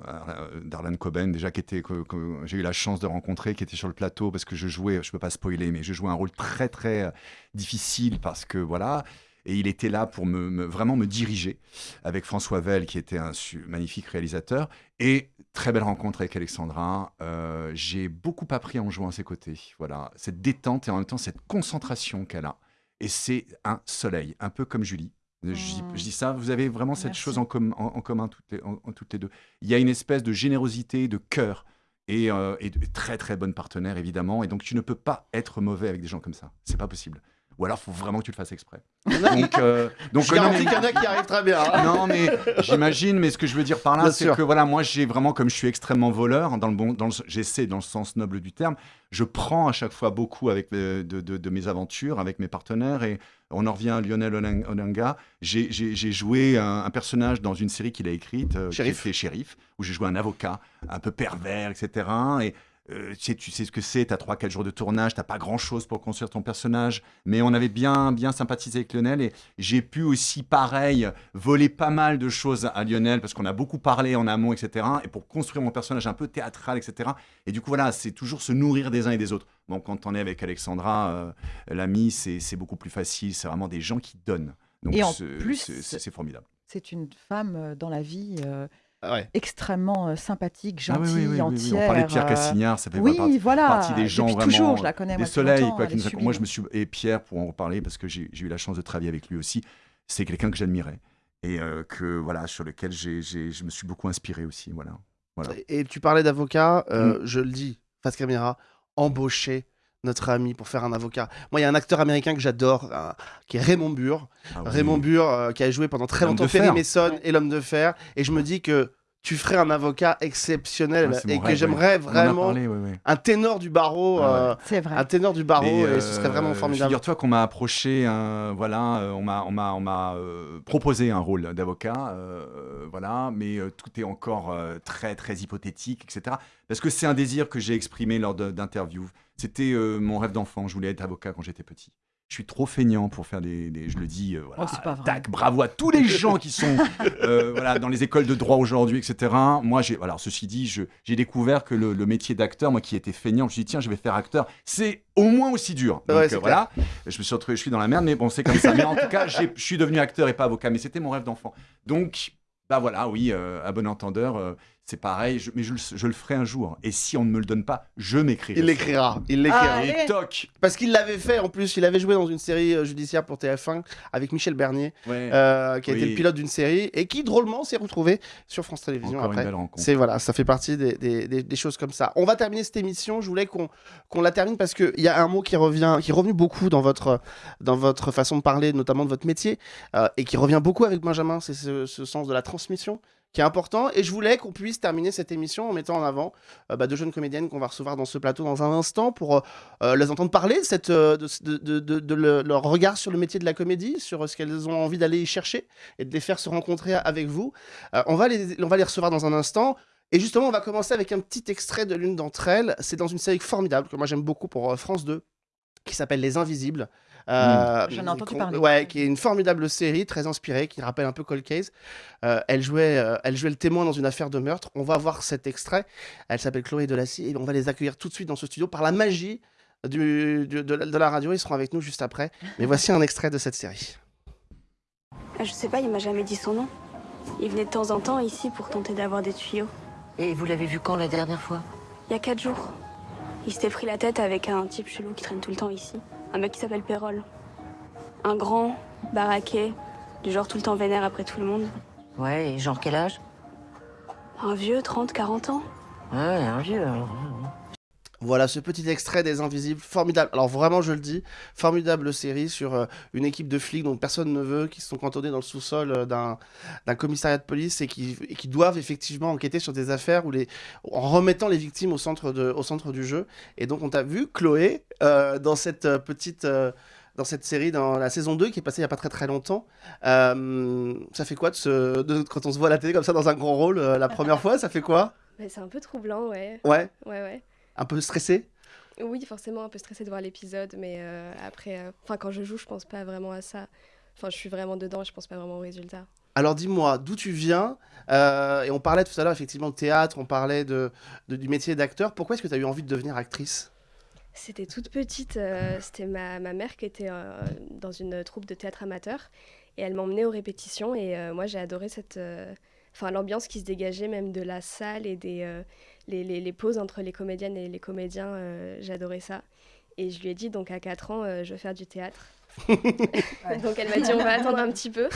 [SPEAKER 3] euh, d'Arlan Coben, déjà qui était que, que j'ai eu la chance de rencontrer, qui était sur le plateau parce que je jouais, je peux pas spoiler, mais je jouais un rôle très très euh, difficile parce que voilà. Et il était là pour me, me- vraiment me diriger avec François Vell, qui était un su- magnifique réalisateur. Et très belle rencontre avec Alexandra. Euh, J'ai beaucoup appris en jouant à ses côtés. Voilà, cette détente et en même temps cette concentration qu'elle a. Et c'est un soleil, un peu comme Julie. Je, dis-
[SPEAKER 2] Mm.
[SPEAKER 3] je dis ça, vous avez vraiment cette
[SPEAKER 2] Merci.
[SPEAKER 3] chose en, com- en- en commun toutes les, en- toutes les deux. Il y a une espèce de générosité, de cœur et, euh, et de très très bonnes partenaires évidemment. Et donc tu ne peux pas être mauvais avec des gens comme ça. C'est pas possible. Ou alors, il faut vraiment que tu le fasses exprès. (laughs) Donc, euh, donc
[SPEAKER 1] Je
[SPEAKER 3] non,
[SPEAKER 1] garantis
[SPEAKER 3] mais-
[SPEAKER 1] qu'il y en a qui arrivent très bien. hein.
[SPEAKER 3] non, mais j'imagine, mais ce que je veux dire par là, c'est que voilà, moi, j'ai vraiment, comme je suis extrêmement voleur, dans le bon, dans le- j'essaie dans le sens noble du terme, je prends à chaque fois beaucoup avec euh, de, de- de mes aventures, avec mes partenaires, et on en revient à Lionel Onanga. J'ai joué un, un personnage dans une série qu'il a écrite, euh, qui était Shérif, où j'ai joué un avocat un peu pervers, etc. Et euh, tu, sais, tu sais ce que c'est, tu as 3-4 jours de tournage, tu pas grand-chose pour construire ton personnage, mais on avait bien, bien sympathisé avec Lionel et j'ai pu aussi, pareil, voler pas mal de choses à Lionel parce qu'on a beaucoup parlé en amont, etc. Et pour construire mon personnage un peu théâtral, etc. Et du coup, voilà, c'est toujours se nourrir des uns et des autres. Bon, quand on est avec Alexandra, euh, l'ami, c'est beaucoup plus facile, c'est vraiment des gens qui donnent. Donc,
[SPEAKER 2] Et en
[SPEAKER 3] c'est- formidable.
[SPEAKER 2] C'est une femme euh, dans la vie euh,
[SPEAKER 1] ouais.
[SPEAKER 2] extrêmement euh, sympathique,
[SPEAKER 3] Ah oui,
[SPEAKER 2] gentille,
[SPEAKER 3] oui, oui, oui, oui.
[SPEAKER 2] entière.
[SPEAKER 3] On parlait de Pierre
[SPEAKER 2] euh,
[SPEAKER 3] Cassignard, ça fait
[SPEAKER 2] Oui,
[SPEAKER 3] partie,
[SPEAKER 2] voilà.
[SPEAKER 3] partie des gens vraiment
[SPEAKER 2] toujours, je la connais.
[SPEAKER 3] des
[SPEAKER 2] moi,
[SPEAKER 3] soleils. Quoi, qui nous a- moi, je me suis et Pierre pour en reparler parce que j'ai eu la chance de travailler avec lui aussi. C'est quelqu'un que j'admirais et euh, que voilà sur lequel je me suis beaucoup inspiré aussi. Voilà. Voilà.
[SPEAKER 1] Et tu parlais d'avocat,
[SPEAKER 3] Mm.
[SPEAKER 1] je le dis, face caméra, embaucher notre ami pour faire un avocat. Moi, il y a un acteur américain que j'adore, euh, qui est Raymond Burr.
[SPEAKER 3] Ah oui.
[SPEAKER 1] Raymond Burr, euh, qui a joué pendant très longtemps Perry. Mason et l'homme de fer. Et je me dis que tu ferais un avocat exceptionnel
[SPEAKER 3] Ouais,
[SPEAKER 1] et que
[SPEAKER 3] rêve,
[SPEAKER 1] j'aimerais vraiment
[SPEAKER 3] parlé, oui, oui.
[SPEAKER 1] un ténor du barreau,
[SPEAKER 3] Ah ouais.
[SPEAKER 1] euh,
[SPEAKER 2] C'est vrai.
[SPEAKER 1] un ténor du barreau, et ce serait vraiment formidable.
[SPEAKER 3] Figure-toi qu'on m'a approché, voilà, on m'a, on m'a, on m'a euh, proposé un rôle d'avocat, euh, voilà, mais euh, tout est encore euh, très, très hypothétique, etc. Parce que c'est un désir que j'ai exprimé lors de- d'interviews. C'était euh, mon rêve d'enfant. Je voulais être avocat quand j'étais petit. Je suis trop feignant pour faire des, des- je le dis, euh, voilà,
[SPEAKER 2] Oh, c'est pas vrai.
[SPEAKER 3] tac, bravo à tous les gens qui sont (laughs) euh, voilà, dans les écoles de droit aujourd'hui, etc. Moi, j'ai, alors ceci dit, je- j'ai découvert que le, le métier d'acteur, moi qui étais feignant, je me suis dit tiens, je vais faire acteur. C'est au moins aussi dur. Donc
[SPEAKER 1] Ouais, c'est
[SPEAKER 3] euh, voilà, je me suis retrouvé, je suis dans la merde, mais bon, c'est comme ça. Mais en tout cas, j'ai- je suis devenu acteur et pas avocat, mais c'était mon rêve d'enfant. Donc, bah voilà, oui, euh, à bon entendeur, euh, c'est pareil, je- mais je, le- je le ferai un jour. Et si on ne me le donne pas, je m'écrirai.
[SPEAKER 1] Il l'écrira, il l'écrira.
[SPEAKER 2] Ah,
[SPEAKER 3] Et
[SPEAKER 2] Allez.
[SPEAKER 3] toc
[SPEAKER 1] Parce qu'il l'avait fait en plus, il avait joué dans une série euh, judiciaire pour TF1 avec Michel Bernier,
[SPEAKER 3] Ouais,
[SPEAKER 1] euh, qui a été le pilote d'une série et qui drôlement s'est retrouvé sur France Télévisions
[SPEAKER 3] encore une
[SPEAKER 1] après.
[SPEAKER 3] belle rencontre.
[SPEAKER 1] C'est voilà, ça fait partie des, des- des- des choses comme ça. On va terminer cette émission. Je voulais qu'on qu'on la termine parce qu'il y a un mot qui revient, qui est revenu beaucoup dans votre dans votre façon de parler, notamment de votre métier, euh, et qui revient beaucoup avec Benjamin. C'est ce, ce sens de la transmission qui est important. Et je voulais qu'on puisse terminer cette émission en mettant en avant euh, bah, deux jeunes comédiennes qu'on va recevoir dans ce plateau dans un instant pour euh, les entendre parler de, euh, leur regard sur le métier de la comédie, sur ce qu'elles ont envie d'aller y chercher et de les faire se rencontrer avec vous. Euh, on, va les, on va les recevoir dans un instant. Et justement, on va commencer avec un petit extrait de l'une d'entre elles. C'est dans une série formidable que moi j'aime beaucoup pour euh, France 2, qui s'appelle Les Invisibles. Euh,
[SPEAKER 2] J'en ai entendu parler.
[SPEAKER 1] Ouais, qui est une formidable série, très inspirée, qui rappelle un peu Cold Case. Euh, elle, jouait, euh, elle jouait le témoin dans une affaire de meurtre. On va voir cet extrait. Elle s'appelle Chloé Delassie et on va les accueillir tout de suite dans ce studio par la magie du- du- de, la, de la radio. Ils seront avec nous juste après. Mais voici un extrait de cette série.
[SPEAKER 7] Ah, Je sais pas, il m'a jamais dit son nom. Il venait de temps en temps ici pour tenter d'avoir des tuyaux.
[SPEAKER 9] Et vous l'avez vu quand la dernière fois?
[SPEAKER 7] Il y a quatre jours. Il s'était pris la tête avec un type chelou qui traîne tout le temps ici. Un mec qui s'appelle Pérol. Un grand, baraqué, du genre tout le temps vénère après tout le monde.
[SPEAKER 9] Ouais, et genre quel âge?
[SPEAKER 7] Un vieux, 30, 40 ans.
[SPEAKER 9] Ouais, un vieux. alors.
[SPEAKER 1] Voilà ce petit extrait des Invisibles, formidable. Alors vraiment, je le dis, formidable série sur euh, une équipe de flics dont personne ne veut, qui sont cantonnés dans le sous-sol euh, d'un commissariat de police et qui, et qui doivent effectivement enquêter sur des affaires où les, en remettant les victimes au centre, de, au centre du jeu. Et donc on t'a vu, Chloé, euh, dans cette petite... dans cette série, dans la saison 2 qui est passée il n'y a pas très très longtemps. Ça fait quoi de se, de- quand on se voit à la télé comme ça dans un grand rôle la première fois Ça fait quoi?
[SPEAKER 10] C'est un peu troublant, ouais.
[SPEAKER 1] Ouais
[SPEAKER 10] Ouais, ouais.
[SPEAKER 1] Un peu stressé
[SPEAKER 10] Oui, forcément un peu stressée de voir l'épisode, mais euh, après, euh, enfin quand je joue, je pense pas vraiment à ça. Enfin, je suis vraiment dedans, je pense pas vraiment au résultat.
[SPEAKER 1] Alors dis-moi, d'où tu viens? Euh, Et on parlait tout à l'heure effectivement de théâtre, on parlait de, de- du métier d'acteur. Pourquoi est-ce que tu as eu envie de devenir actrice?
[SPEAKER 10] C'était toute petite, euh, c'était ma, ma mère qui était euh, dans une troupe de théâtre amateur et elle m'emmenait aux répétitions et moi j'ai adoré cette, enfin l'ambiance qui se dégageait même de la salle et des euh, les, les- les pauses entre les comédiennes et les comédiens, euh, j'adorais ça. Et je lui ai dit donc à 4 ans euh, je veux faire du théâtre. (laughs) donc elle m'a dit on va attendre un petit peu.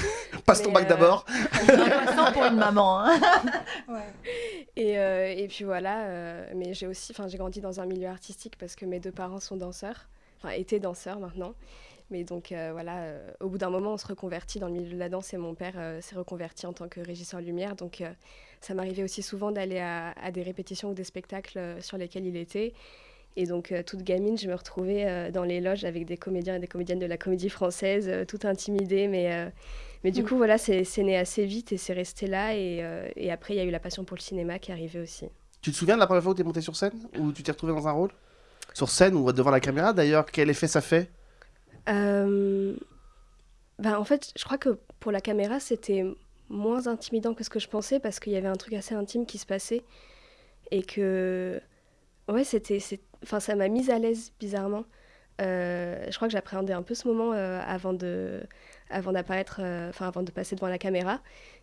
[SPEAKER 1] Passe ton bac
[SPEAKER 10] euh,
[SPEAKER 1] d'abord. (laughs)
[SPEAKER 2] Pour une maman. hein. (laughs)
[SPEAKER 10] Et, euh, et puis voilà, euh, mais j'ai aussi, enfin j'ai grandi dans un milieu artistique parce que mes deux parents sont danseurs, enfin étaient danseurs maintenant. Mais donc euh, voilà, euh, au bout d'un moment, on se reconvertit dans le milieu de la danse et mon père euh, s'est reconverti en tant que régisseur lumière. Donc ça m'arrivait aussi souvent d'aller à, à des répétitions ou des spectacles sur lesquels il était. Et donc toute gamine, je me retrouvais dans les loges avec des comédiens et des comédiennes de la comédie française, toute intimidée, mais mais du
[SPEAKER 7] Mm.
[SPEAKER 10] coup, voilà, c'est né assez vite et c'est resté là. Et, et après, il y a eu la passion pour le cinéma qui est arrivée aussi.
[SPEAKER 1] Tu te souviens de la première fois où tu es monté sur scène? Ou tu t'es retrouvé dans un rôle? Sur scène ou devant la caméra? D'ailleurs Quel effet ça fait?
[SPEAKER 10] Euh, ben, en fait, je crois que pour la caméra, c'était moins intimidant que ce que je pensais parce qu'il y avait un truc assez intime qui se passait. Et que. Ouais, c'était. Enfin, ça m'a mise à l'aise bizarrement. Euh, je crois que j'appréhendais un peu ce moment euh, avant de avant d'apparaître enfin avant de passer devant la caméra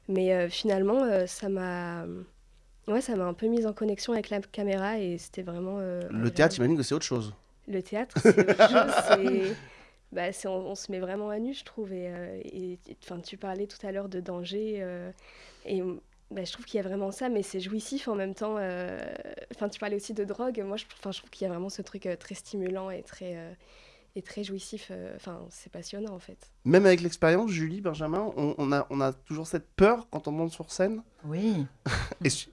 [SPEAKER 10] mais finalement ça m'a ouais ça m'a un peu mise en connexion avec la caméra et c'était vraiment
[SPEAKER 1] Le théâtre, j'imagine que c'est autre chose.
[SPEAKER 10] le théâtre, c'est autre chose. Bah, c'est- on, on se met vraiment à nu, je trouve. Et, euh, et- et- enfin, tu parlais tout à l'heure de danger. euh, et bah, je trouve qu'il y a vraiment ça, mais c'est jouissif en même temps. euh, Enfin, tu parlais aussi de drogue. Moi, je, enfin, je trouve qu'il y a vraiment ce truc euh, très stimulant et très, euh, et très jouissif. euh, Enfin, c'est passionnant en fait.
[SPEAKER 1] Même avec l'expérience, Julie, Benjamin, on, on a, on a toujours cette peur quand on monte sur scène
[SPEAKER 2] Oui. (laughs)
[SPEAKER 1] Et, su-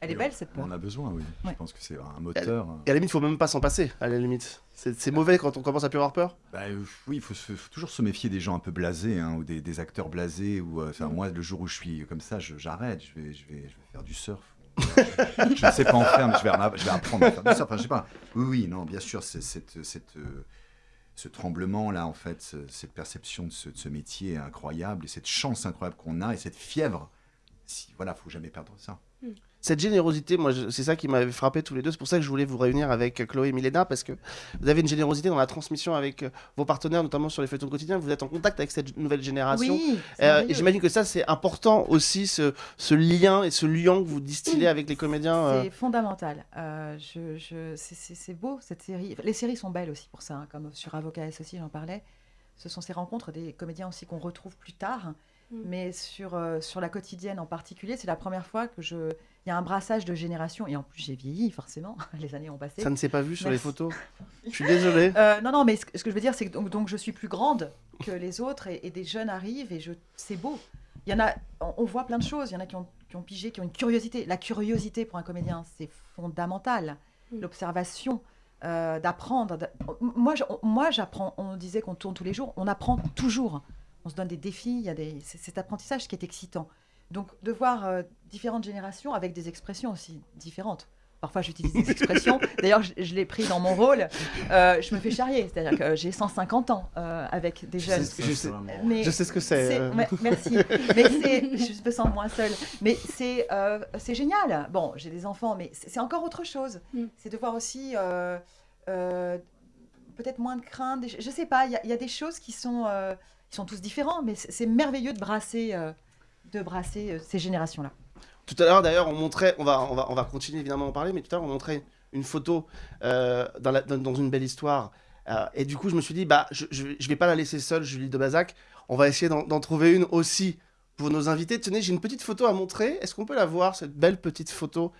[SPEAKER 2] Elle est belle cette
[SPEAKER 3] On
[SPEAKER 2] peur.
[SPEAKER 3] en a besoin, oui.
[SPEAKER 2] Ouais.
[SPEAKER 3] Je pense que c'est un moteur.
[SPEAKER 1] et à la limite, il faut même pas s'en passer, à la limite. C'est mauvais quand on commence à plus avoir peur?
[SPEAKER 3] Bah, euh, oui, il faut, toujours se méfier des gens un peu blasés, hein, ou des, des acteurs blasés. Ou, euh, enfin, Moi, le jour où je suis comme ça, j'arrête, je vais, je, vais, je vais faire du surf. (laughs) je ne sais pas en faire, mais je vais, en- je vais apprendre à faire du surf. Enfin, je sais pas. Oui, oui, non, bien sûr, c'est cette, cette, euh, ce tremblement-là, en fait, ce- cette perception de ce, de ce métier incroyable, et cette chance incroyable qu'on a, et cette fièvre. Si, voilà, faut jamais perdre ça.
[SPEAKER 1] Cette générosité, moi, c'est ça qui m'avait frappé tous les deux. C'est pour ça que je voulais vous réunir avec euh, Chloé et Milena, parce que vous avez une générosité dans la transmission avec euh, vos partenaires, notamment sur les feuilletons quotidiens. Vous êtes en contact avec cette nouvelle génération.
[SPEAKER 2] Oui,
[SPEAKER 1] Euh, et
[SPEAKER 2] merveilleux.
[SPEAKER 1] J'imagine que ça, c'est important aussi, ce, ce lien et ce lien que vous distillez avec les comédiens. euh.
[SPEAKER 2] C'est fondamental. Euh, je, je- c'est- beau cette série. Les séries sont belles aussi pour ça, hein, comme sur Avocat S aussi, j'en parlais. Ce sont ces rencontres des comédiens aussi qu'on retrouve plus tard.
[SPEAKER 10] Mm.
[SPEAKER 2] Mais sur, euh, sur la quotidienne en particulier, c'est la première fois que je. Il y a un brassage de générations. Et en plus, j'ai vieilli, forcément. (laughs) Les années ont passé.
[SPEAKER 1] Ça ne s'est pas vu sur les photos. (laughs) Je suis désolé.
[SPEAKER 2] Euh, non, non, mais ce, que- ce que je veux dire, c'est que donc, donc je suis plus grande que les autres et, et des jeunes arrivent et je, c'est beau. Il y en a, on, on voit plein de choses. Il y en a qui ont, qui ont pigé, qui ont une curiosité. La curiosité pour un comédien, c'est fondamental.
[SPEAKER 10] Mm.
[SPEAKER 2] L'observation, euh, d'apprendre. moi, j'apprends. On disait qu'on tourne tous les jours. On apprend toujours. On se donne des défis. Il y a des, cet apprentissage qui est excitant. Donc, de voir euh, différentes générations avec des expressions aussi différentes. Parfois, j'utilise des (laughs) expressions. D'ailleurs, je, je l'ai pris dans mon rôle. Euh, je me fais charrier. C'est-à-dire que j'ai 150 ans euh, avec des
[SPEAKER 1] Je
[SPEAKER 2] jeunes.
[SPEAKER 1] sais, je sais-
[SPEAKER 2] Mais
[SPEAKER 1] je sais ce que c'est. euh.
[SPEAKER 2] merci. Mais c'est, je me sens moins seule. Mais c'est, euh, c'est génial. Bon, j'ai des enfants, mais c'est, encore autre chose.
[SPEAKER 10] Mm.
[SPEAKER 2] C'est de voir aussi euh, euh, peut-être moins de crainte. Je sais pas. Il y, a- il y a des choses qui sont, qui sont tous différents, mais c'est, merveilleux de brasser, euh, de brasser euh, ces générations-là.
[SPEAKER 1] Tout à l'heure, d'ailleurs, on montrait, on va, on, va, on va continuer évidemment à en parler, mais tout à l'heure, on montrait une photo euh, dans, dans- une belle histoire et du coup, je me suis dit, bah, je, je, vais- pas la laisser seule, Julie de Bazac. On va essayer d'en trouver une aussi pour nos invités. Tenez, j'ai une petite photo à montrer. Est-ce qu'on peut la voir, cette belle petite photo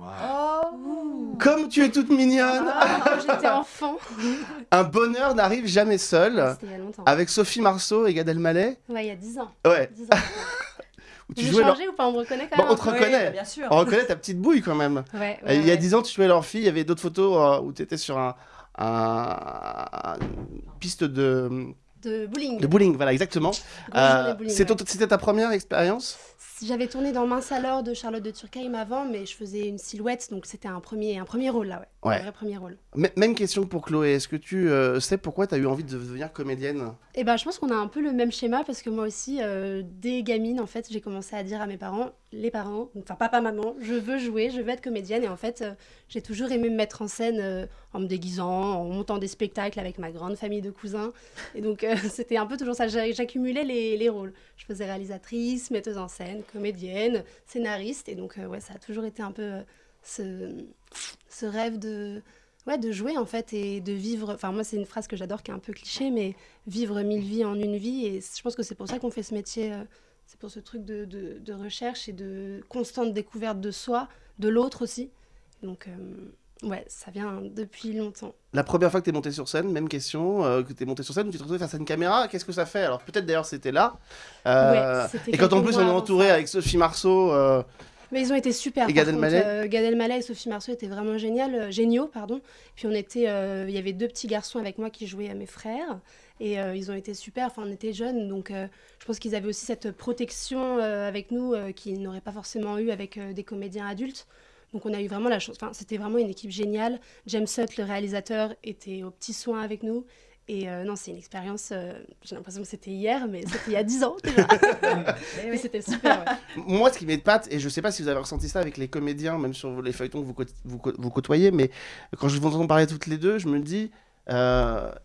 [SPEAKER 11] Oh
[SPEAKER 1] Comme tu es toute mignonne
[SPEAKER 11] Quand j'étais enfant. (laughs)
[SPEAKER 1] Un bonheur n'arrive jamais seul.
[SPEAKER 11] C'était il y a longtemps.
[SPEAKER 1] Avec Sophie Marceau et Gad Elmaleh.
[SPEAKER 11] Ouais, il y a 10 ans.
[SPEAKER 1] Ouais.
[SPEAKER 11] 10 ans. (laughs)
[SPEAKER 1] Où tu leur-
[SPEAKER 11] changez ou pas On me reconnaît quand
[SPEAKER 1] Bon,
[SPEAKER 11] même
[SPEAKER 1] on te reconnaît.
[SPEAKER 2] bien sûr.
[SPEAKER 1] On reconnaît ta petite bouille quand même.
[SPEAKER 11] Ouais,
[SPEAKER 1] Euh,
[SPEAKER 11] ouais,
[SPEAKER 1] il y a
[SPEAKER 11] ouais.
[SPEAKER 1] 10 ans, tu jouais leur fille. Il y avait d'autres photos euh, où tu étais sur un, un- une piste de,
[SPEAKER 11] De bowling.
[SPEAKER 1] de bowling. Voilà, exactement. Ton- C'était ta première expérience?
[SPEAKER 11] J'avais tourné dans Mince alors de Charlotte de Turckheim avant, mais je faisais une silhouette, donc c'était un premier, un premier rôle là, ouais.
[SPEAKER 1] Ouais.
[SPEAKER 11] Un vrai premier rôle.
[SPEAKER 1] M- Même question pour Chloé. Est-ce que tu euh, sais pourquoi tu as eu envie de devenir comédienne?
[SPEAKER 11] Et ben, je pense qu'on a un peu le même schéma parce que moi aussi, euh, dès gamine, en fait, j'ai commencé à dire à mes parents, les parents, enfin papa, maman, je veux jouer, je veux être comédienne. Et en fait, euh, j'ai toujours aimé me mettre en scène euh, en me déguisant, en montant des spectacles avec ma grande famille de cousins. Et donc, euh, (laughs) c'était un peu toujours ça. J'a- J'accumulais les, les rôles. Je faisais réalisatrice, metteuse en scène, comédienne, scénariste. Et donc, ouais, ça a toujours été un peu ce, ce rêve de ouais, de jouer en fait et de vivre. Enfin, moi, c'est une phrase que j'adore qui est un peu cliché, mais vivre mille vies en une vie. Et je pense que c'est pour ça qu'on fait ce métier. C'est pour ce truc de, de- de recherche et de constante découverte de soi, de l'autre aussi. Donc, euh, ouais, ça vient depuis longtemps.
[SPEAKER 1] La première fois que tu es monté sur scène, même question, euh, que tu es monté sur scène, tu te retrouvais face à une caméra, qu'est-ce que ça fait? Alors peut-être d'ailleurs c'était là. Euh,
[SPEAKER 11] Ouais,
[SPEAKER 1] et quand en plus on est entouré avec Sophie Marceau, euh,
[SPEAKER 11] Mais ils ont été super.
[SPEAKER 1] Et Gad. Elmaleh
[SPEAKER 11] Gad Elmaleh et Sophie Marceau étaient vraiment génial, géniaux, pardon. Puis on était, il y avait deux petits garçons avec moi qui jouaient à mes frères, et euh, ils ont été super. Enfin, on était jeunes, donc euh, je pense qu'ils avaient aussi cette protection euh, avec nous euh, qu'ils n'auraient pas forcément eu avec euh, des comédiens adultes. Donc on a eu vraiment la chance. Enfin, c'était vraiment une équipe géniale. James Hutt, le réalisateur, était aux petits soins avec nous. Et euh, non, c'est une expérience. euh, J'ai l'impression que c'était hier, mais c'était il y a 10 ans déjà. (laughs) mais c'était super. ouais.
[SPEAKER 1] Moi, ce qui m'épate, et je sais pas si vous avez ressenti ça avec les comédiens, même sur les feuilletons que vous, vous, vous côtoyez, mais quand je vous entends parler toutes les deux, je me dis, euh,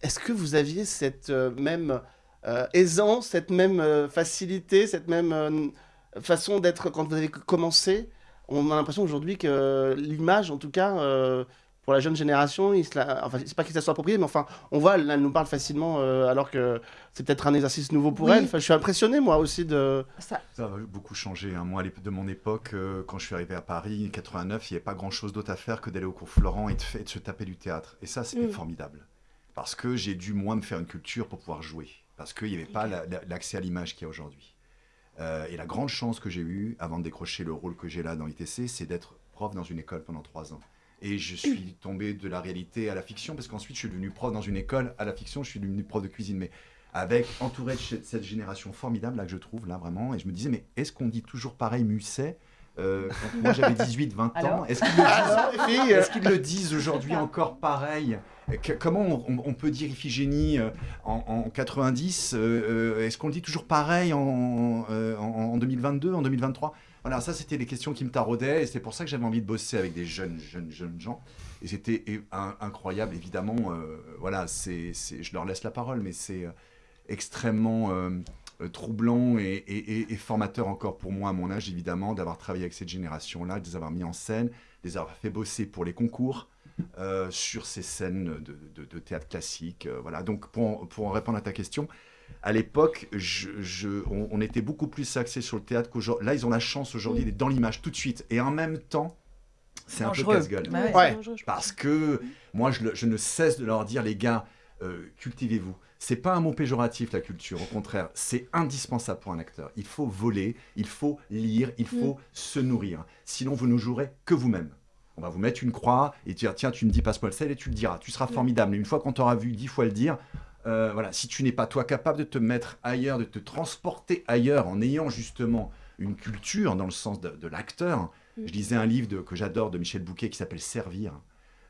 [SPEAKER 1] est-ce que vous aviez cette euh, même euh, aisance, cette même euh, facilité, cette même euh, façon d'être quand vous avez commencé? On a l'impression aujourd'hui que l'image, en tout cas, euh, pour la jeune génération, il se la... enfin, c'est pas qu'il se soit appropriée, mais enfin, on voit, elle nous parle facilement, euh, alors que c'est peut-être un exercice nouveau pour
[SPEAKER 2] Oui.
[SPEAKER 1] elle. Enfin, je suis impressionné, moi aussi, de...
[SPEAKER 2] Ça,
[SPEAKER 3] Ça a beaucoup changé. hein. Moi, de mon époque, euh, quand je suis arrivé à Paris, 89, il n'y avait pas grand-chose d'autre à faire que d'aller au cours Florent et de, fa- et de se taper du théâtre. Et ça, c'était
[SPEAKER 11] Mm.
[SPEAKER 3] formidable. Parce que j'ai dû, moi, me faire une culture pour pouvoir jouer. Parce qu'il n'y avait pas la- la- l'accès à l'image qu'il y a aujourd'hui. Euh, et la grande chance que j'ai eue, avant de décrocher le rôle que j'ai là dans l'ITC, c'est d'être prof dans une école pendant trois ans. Et je suis tombé de la réalité à la fiction, parce qu'ensuite, je suis devenu prof dans une école à la fiction, je suis devenu prof de cuisine. Mais avec entouré de cette génération formidable là que je trouve là vraiment et je me disais mais est-ce qu'on dit toujours pareil Musset? Euh, quand moi j'avais 18 20 ans
[SPEAKER 2] Alors
[SPEAKER 3] est-ce qu'ils le disent le aujourd'hui encore pareil Que- Comment on, peut dire Iphigénie euh, en, en 90 euh, Est-ce qu'on le dit toujours pareil en, euh, en- en 2022, en 2023 Voilà, ça c'était les questions qui me taraudaient et c'est pour ça que j'avais envie de bosser avec des jeunes, jeunes, jeunes gens. Et c'était incroyable, évidemment. euh, voilà, c'est, je leur laisse la parole, mais c'est extrêmement troublant et, et- et- et formateur encore pour moi à mon âge, évidemment, d'avoir travaillé avec cette génération-là, de les avoir mis en scène, de les avoir fait bosser pour les concours. euh, sur ces scènes de, de- de théâtre classique. euh, voilà. Donc, pour, en- pour en répondre à ta question, à l'époque, je, je- on, on était beaucoup plus axé sur le théâtre qu'aujourd'hui. Là, ils ont la chance aujourd'hui d'être dans l'image tout de suite. Et en même temps, c'est un peu
[SPEAKER 2] Dangereux.
[SPEAKER 3] casse-gueule.
[SPEAKER 2] Ouais,
[SPEAKER 1] Ouais.
[SPEAKER 3] Parce que moi, je, ne cesse de leur dire, les gars, euh, cultivez-vous. C'est pas un mot péjoratif, la culture. Au contraire, c'est indispensable pour un acteur. Il faut voler, il faut lire, il faut se nourrir. Sinon, vous ne jouerez que vous-même. On va vous mettre une croix et dire, tiens, tu me dis passe-moi le sel et tu le diras. Tu seras formidable. Mais une fois qu'on t'aura vu dix fois le dire, euh, voilà, si tu n'es pas toi capable de te mettre ailleurs, de te transporter ailleurs en ayant justement une culture dans le sens de, de l'acteur.
[SPEAKER 11] Mm.
[SPEAKER 3] Je lisais un livre de- que j'adore de Michel Bouquet qui s'appelle Servir,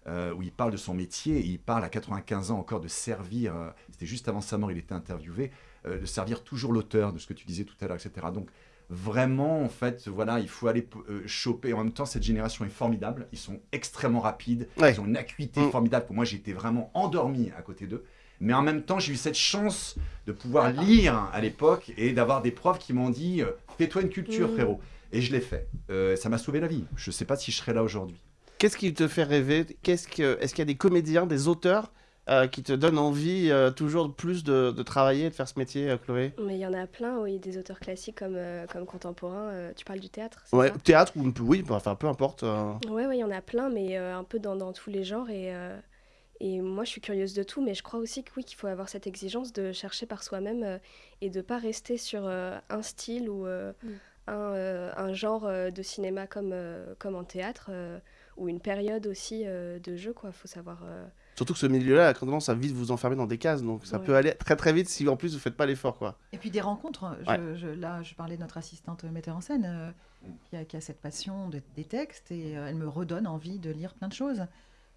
[SPEAKER 3] euh, où il parle de son métier et il parle à 95 ans encore de servir. euh, C'était juste avant sa mort, il était interviewé, euh, de servir toujours l'auteur de ce que tu disais tout à l'heure, etc. Donc vraiment, en fait, voilà, il faut aller choper. En même temps, cette génération est formidable. Ils sont extrêmement rapides.
[SPEAKER 1] Ouais.
[SPEAKER 3] Ils ont une acuité
[SPEAKER 1] Mm.
[SPEAKER 3] formidable. Pour moi, j'étais vraiment endormi à côté d'eux. Mais en même temps, j'ai eu cette chance de pouvoir lire à l'époque et d'avoir des profs qui m'ont dit Fais-toi une culture,
[SPEAKER 11] Mm.
[SPEAKER 3] frérot. Et je l'ai fait. Euh, ça m'a sauvé la vie. Je ne sais pas si je serais là aujourd'hui.
[SPEAKER 1] Qu'est-ce qui te fait rêver? Qu'est-ce que... Est-ce qu'il y a des comédiens, des auteurs euh, qui te donnent envie euh, toujours plus de, de travailler, de faire ce métier, euh, Chloé?
[SPEAKER 10] Mais il y en a plein, oui, des auteurs classiques comme, euh, comme contemporains. euh, tu parles du théâtre,
[SPEAKER 1] Ouais,
[SPEAKER 10] ça?
[SPEAKER 1] théâtre ou oui, bah, enfin peu importe. euh.
[SPEAKER 10] Ouais, ouais, il y en a plein, mais euh, un peu dans, dans tous les genres. Et, euh, et moi, je suis curieuse de tout, mais je crois aussi que oui, qu'il faut avoir cette exigence de chercher par soi-même euh, et de pas rester sur euh, un style ou euh,
[SPEAKER 2] Mm.
[SPEAKER 10] un, euh, un genre euh, de cinéma comme, euh, comme en théâtre euh, ou une période aussi euh, de jeu, quoi. Faut savoir. euh,
[SPEAKER 1] Surtout que ce milieu-là a tendance à vite vous enfermer dans des cases, donc ça
[SPEAKER 10] Ouais.
[SPEAKER 1] peut aller très très vite si en plus vous faites pas l'effort, quoi.
[SPEAKER 2] Et puis des rencontres. hein. Je,
[SPEAKER 1] Ouais.
[SPEAKER 2] je- là, je parlais de notre assistante metteur en scène euh, qui, a, qui a cette passion de- des textes et euh, elle me redonne envie de lire plein de choses.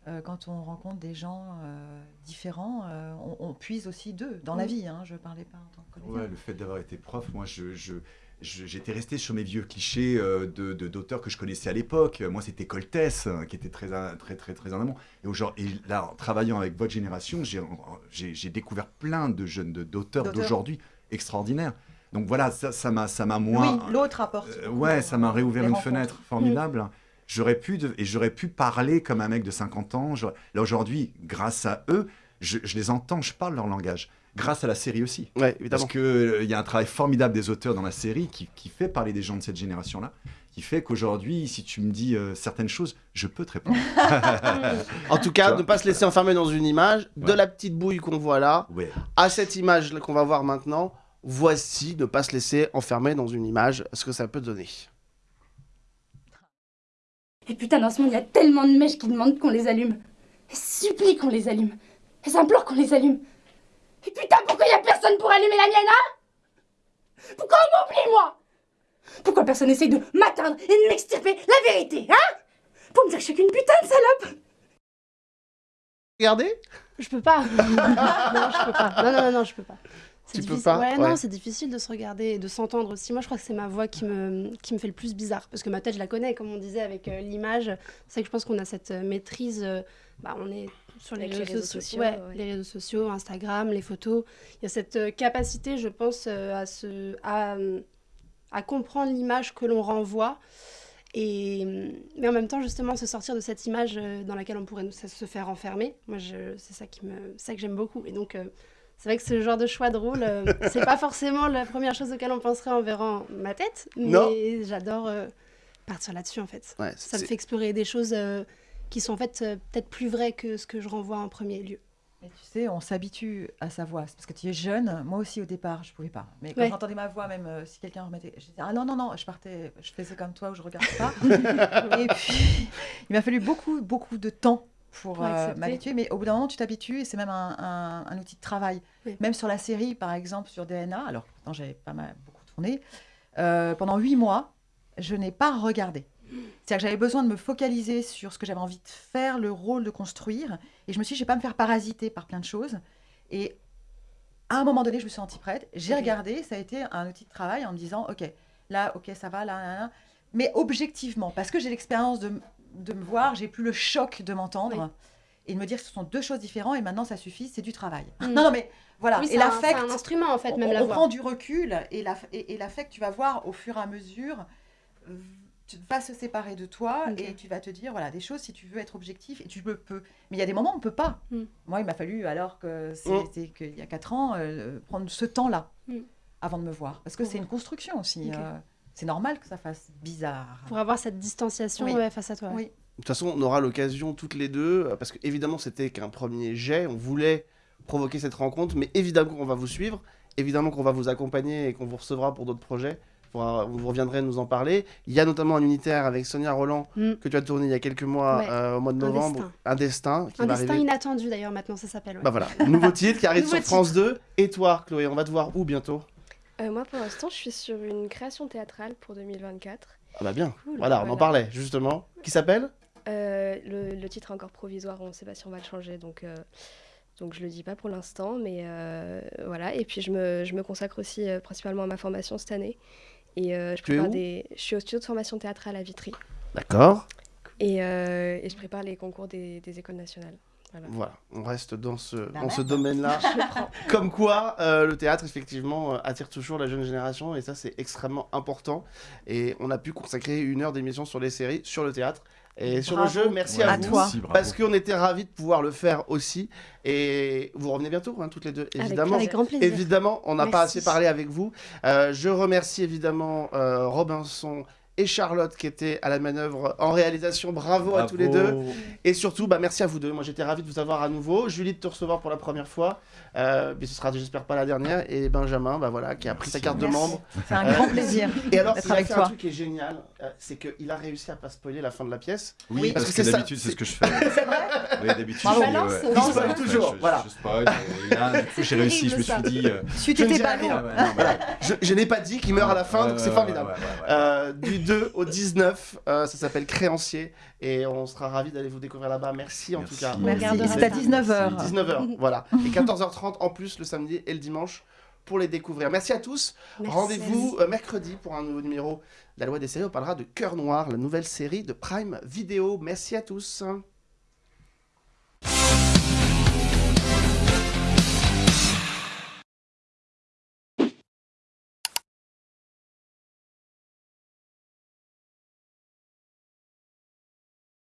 [SPEAKER 2] Euh, quand on rencontre des gens euh, différents, euh, on, on puise aussi d'eux dans la
[SPEAKER 10] Mm.
[SPEAKER 2] vie. Hein, je parlais pas en tant que.
[SPEAKER 3] Ouais, le fait d'avoir été prof, moi, je- je- j'étais resté sur mes vieux clichés euh, de, d'auteurs que je connaissais à l'époque. Moi, c'était Coltès, euh, qui était très, très, très, très en amont. Et, aujourd'hui, là, en travaillant avec votre génération, j'ai, découvert plein de jeunes, d'auteurs,
[SPEAKER 2] D'auteurs.
[SPEAKER 3] d'aujourd'hui extraordinaires. Donc voilà, ça, m'a, ça m'a moins.
[SPEAKER 2] Oui, l'autre apporte.
[SPEAKER 3] Euh, ouais, ça m'a réouvert une fenêtre formidable. J'aurais pu de- et j'aurais pu parler comme un mec de 50 ans. Là aujourd'hui, grâce à eux, je, je les entends, je parle leur langage. Grâce à la série aussi.
[SPEAKER 1] Ouais, évidemment.
[SPEAKER 3] Parce qu'il y a un travail formidable des auteurs dans la série qui, qui fait parler des gens de cette génération-là, qui fait qu'aujourd'hui, si tu me dis euh, certaines choses, je peux te répondre. (laughs)
[SPEAKER 1] En tout cas,
[SPEAKER 3] vois
[SPEAKER 1] ne pas se laisser enfermer dans une image, de la petite bouille qu'on voit là,
[SPEAKER 3] Ouais.
[SPEAKER 1] à cette image qu'on va voir maintenant, voici ne pas se laisser enfermer dans une image, ce que ça peut donner?
[SPEAKER 12] Et putain, dans ce monde, il y a tellement de mèches qui demandent qu'on les allume. Elles supplient qu'on les allume. Elles implorent qu'on les allume. Et putain, pourquoi il y a personne pour allumer la mienne, hein? Pourquoi on m'oublie, moi? Pourquoi personne essaye de m'atteindre et de m'extirper la vérité, hein? Pour me dire que je suis qu'une putain de salope
[SPEAKER 1] Regardez
[SPEAKER 11] Je peux pas. (laughs) non, je peux pas. Non, non, non, non, je peux pas. C'est
[SPEAKER 1] Tu peux
[SPEAKER 11] difficile-
[SPEAKER 1] pas
[SPEAKER 11] Ouais,
[SPEAKER 1] Ouais.
[SPEAKER 11] non, c'est difficile de se regarder et de s'entendre aussi. Moi, je crois que c'est ma voix qui me, qui me fait le plus bizarre. Parce que ma tête, je la connais, comme on disait, avec euh, l'image. C'est vrai que je pense qu'on a cette euh, maîtrise. euh, bah, on est sur les réseaux, sociaux. ouais,
[SPEAKER 10] ouais.
[SPEAKER 11] les réseaux sociaux, Instagram, les photos. Il y a cette euh, capacité, je pense, euh, à, se, à, à comprendre l'image que l'on renvoie. Et, euh, mais en même temps, justement, se sortir de cette image euh, dans laquelle on pourrait se faire enfermer. Moi, c'est ça, qui me, ça que j'aime beaucoup. Et donc, c'est vrai que ce genre de choix de rôle, euh, (laughs) c'est pas forcément la première chose auquel on penserait en verrant ma tête. Mais j'adore partir là-dessus, en fait.
[SPEAKER 1] Ouais,
[SPEAKER 11] ça me fait explorer des choses euh, qui sont en fait euh, peut-être plus vraies que ce que je renvoie en premier lieu.
[SPEAKER 2] Tu sais, on s'habitue à sa voix. Parce que tu es jeune. Moi aussi, au départ, je pouvais pas. Mais quand
[SPEAKER 11] Ouais.
[SPEAKER 2] j'entendais ma voix, même euh, si quelqu'un remettait, je disais ah non non non, je partais, je faisais comme toi où je regardais pas. (laughs) et puis, il m'a fallu beaucoup beaucoup de temps pour
[SPEAKER 11] Pour
[SPEAKER 2] euh, m'habituer. Mais au bout d'un moment, tu t'habitues et c'est même un, un- un outil de travail.
[SPEAKER 11] Oui.
[SPEAKER 2] Même sur la série, par exemple, sur DNA. Alors, pourtant, j'avais pas mal beaucoup tourné. euh, pendant huit mois, je n'ai pas regardé. C'est-à-dire que j'avais besoin de me focaliser sur ce que j'avais envie de faire, le rôle de construire. Et je me suis dit, je ne vais pas me faire parasiter par plein de choses. Et à un moment donné, je me suis sentie prête. J'ai regardé, ça a été un outil de travail en me disant, OK, là, OK, ça va, là, là, là. Mais objectivement, parce que j'ai l'expérience de, de me voir, j'ai plus le choc de m'entendre. Et de me dire que ce sont deux choses différentes et maintenant ça suffit, c'est du travail.
[SPEAKER 11] Mm.
[SPEAKER 2] Non, non, mais voilà.
[SPEAKER 11] Oui,
[SPEAKER 2] et l'affect.
[SPEAKER 11] c'est un instrument, en fait, même
[SPEAKER 2] on,
[SPEAKER 11] la
[SPEAKER 2] on
[SPEAKER 11] voix.
[SPEAKER 2] prend du recul et l'aff- et- et l'affect, tu vas voir au fur et à mesure, tu vas se séparer de toi et tu vas te dire, voilà, des choses, si tu veux être objectif, et tu le peux. Mais il y a des moments où on ne peut pas.
[SPEAKER 11] Mm.
[SPEAKER 2] Moi, il m'a fallu, alors que c'est
[SPEAKER 1] Mm.
[SPEAKER 2] qu'il y a quatre ans, euh, prendre ce temps-là
[SPEAKER 11] Mm.
[SPEAKER 2] avant de me voir. Parce que c'est une construction aussi. Euh, c'est normal que ça fasse bizarre.
[SPEAKER 11] Pour avoir cette distanciation
[SPEAKER 2] Oui.
[SPEAKER 11] ouais, face à toi.
[SPEAKER 2] Oui.
[SPEAKER 1] De toute façon, on aura l'occasion toutes les deux, euh, parce que évidemment c'était qu'un premier jet, on voulait provoquer cette rencontre, mais évidemment qu'on va vous suivre, évidemment qu'on va vous accompagner et qu'on vous recevra pour d'autres projets. Vous reviendrez nous en parler. Il y a notamment un unitaire avec Sonia Roland
[SPEAKER 11] Mm.
[SPEAKER 1] que tu as tourné il y a quelques mois
[SPEAKER 11] Ouais.
[SPEAKER 1] euh, au mois de
[SPEAKER 11] Un
[SPEAKER 1] novembre.
[SPEAKER 11] destin.
[SPEAKER 1] Un destin qui
[SPEAKER 11] Un
[SPEAKER 1] va
[SPEAKER 11] destin
[SPEAKER 1] arriver.
[SPEAKER 11] inattendu d'ailleurs maintenant ça s'appelle. ouais.
[SPEAKER 1] Bah voilà, nouveau titre qui arrive (laughs)
[SPEAKER 11] Nouveau
[SPEAKER 1] sur France 2. Et toi, Chloé, on va te voir où bientôt?
[SPEAKER 10] Euh, moi, pour l'instant, je suis sur une création théâtrale pour 2024.
[SPEAKER 1] Ah bah bien.
[SPEAKER 10] Cool,
[SPEAKER 1] voilà, on en parlait justement. Qui s'appelle?
[SPEAKER 10] Euh, le, le titre est encore provisoire, on ne sait pas si on va le changer, donc, euh, donc je le dis pas pour l'instant, mais euh, voilà. Et puis je me, je me consacre aussi euh, principalement à ma formation cette année. Et euh, je prépare des, je suis au studio de formation théâtrale à Vitry.
[SPEAKER 1] D'accord.
[SPEAKER 10] Et, euh, et je prépare les concours des, des écoles nationales. Voilà.
[SPEAKER 1] Voilà, on reste dans ce,
[SPEAKER 10] Bah
[SPEAKER 1] dans ce domaine-là. (laughs) (laughs) Comme quoi, euh, le théâtre, effectivement, euh, attire toujours la jeune génération, et ça, c'est extrêmement important. Et on a pu consacrer une heure d'émission sur les séries, sur le théâtre, Et sur
[SPEAKER 2] Bravo.
[SPEAKER 1] le jeu, merci
[SPEAKER 3] Ouais,
[SPEAKER 1] à
[SPEAKER 2] À
[SPEAKER 1] vous.
[SPEAKER 2] toi.
[SPEAKER 1] Parce qu'on était ravis de pouvoir le faire aussi. Et vous revenez bientôt, hein, toutes les deux,
[SPEAKER 11] Avec-
[SPEAKER 1] évidemment.
[SPEAKER 11] Avec grand plaisir.
[SPEAKER 1] Évidemment, on n'a pas assez parlé avec vous. Euh, je remercie évidemment euh, Robinson et Charlotte qui étaient à la manœuvre en réalisation. Bravo, à tous les deux. Et surtout, bah, merci à vous deux. Moi, j'étais ravi de vous avoir à nouveau. Julie, de te recevoir pour la première fois. Euh, mais ce sera, j'espère, pas la dernière. Et Benjamin, bah, voilà, qui a pris sa
[SPEAKER 3] Merci.
[SPEAKER 1] carte de membre.
[SPEAKER 2] C'est un
[SPEAKER 1] Euh,
[SPEAKER 2] grand plaisir
[SPEAKER 1] Et alors, il a
[SPEAKER 2] avec
[SPEAKER 1] fait un
[SPEAKER 2] toi.
[SPEAKER 1] truc qui est génial, euh, c'est qu'il a réussi à pas spoiler la fin de la pièce.
[SPEAKER 3] Oui,
[SPEAKER 1] parce
[SPEAKER 3] parce,
[SPEAKER 1] que c'est
[SPEAKER 3] d'habitude, c'est
[SPEAKER 1] c'est-
[SPEAKER 3] ce que je fais. oui, d'habitude, je
[SPEAKER 11] non,
[SPEAKER 1] spoil toujours,
[SPEAKER 3] je-
[SPEAKER 1] voilà.
[SPEAKER 3] Je spoil, et là, du coup, j'ai réussi. Je me suis dit. euh,
[SPEAKER 2] Tu
[SPEAKER 1] Je n'ai pas dit qu'il meurt à la fin, donc c'est formidable.
[SPEAKER 3] Ouais, ouais, ouais, ouais.
[SPEAKER 1] Euh, du 2 au 19, euh, ça s'appelle Créancier. Et on sera ravis d'aller vous découvrir là-bas. Merci, en tout cas.
[SPEAKER 11] On
[SPEAKER 2] Merci. C'est à
[SPEAKER 11] ça.
[SPEAKER 2] 19h.
[SPEAKER 1] 19h, voilà. Et 14h30 en plus le samedi et le dimanche pour les découvrir. Merci à tous. Rendez-vous euh, mercredi pour un nouveau numéro de la loi des séries. On parlera de Cœur Noir, la nouvelle série de Prime Vidéo. Merci à tous.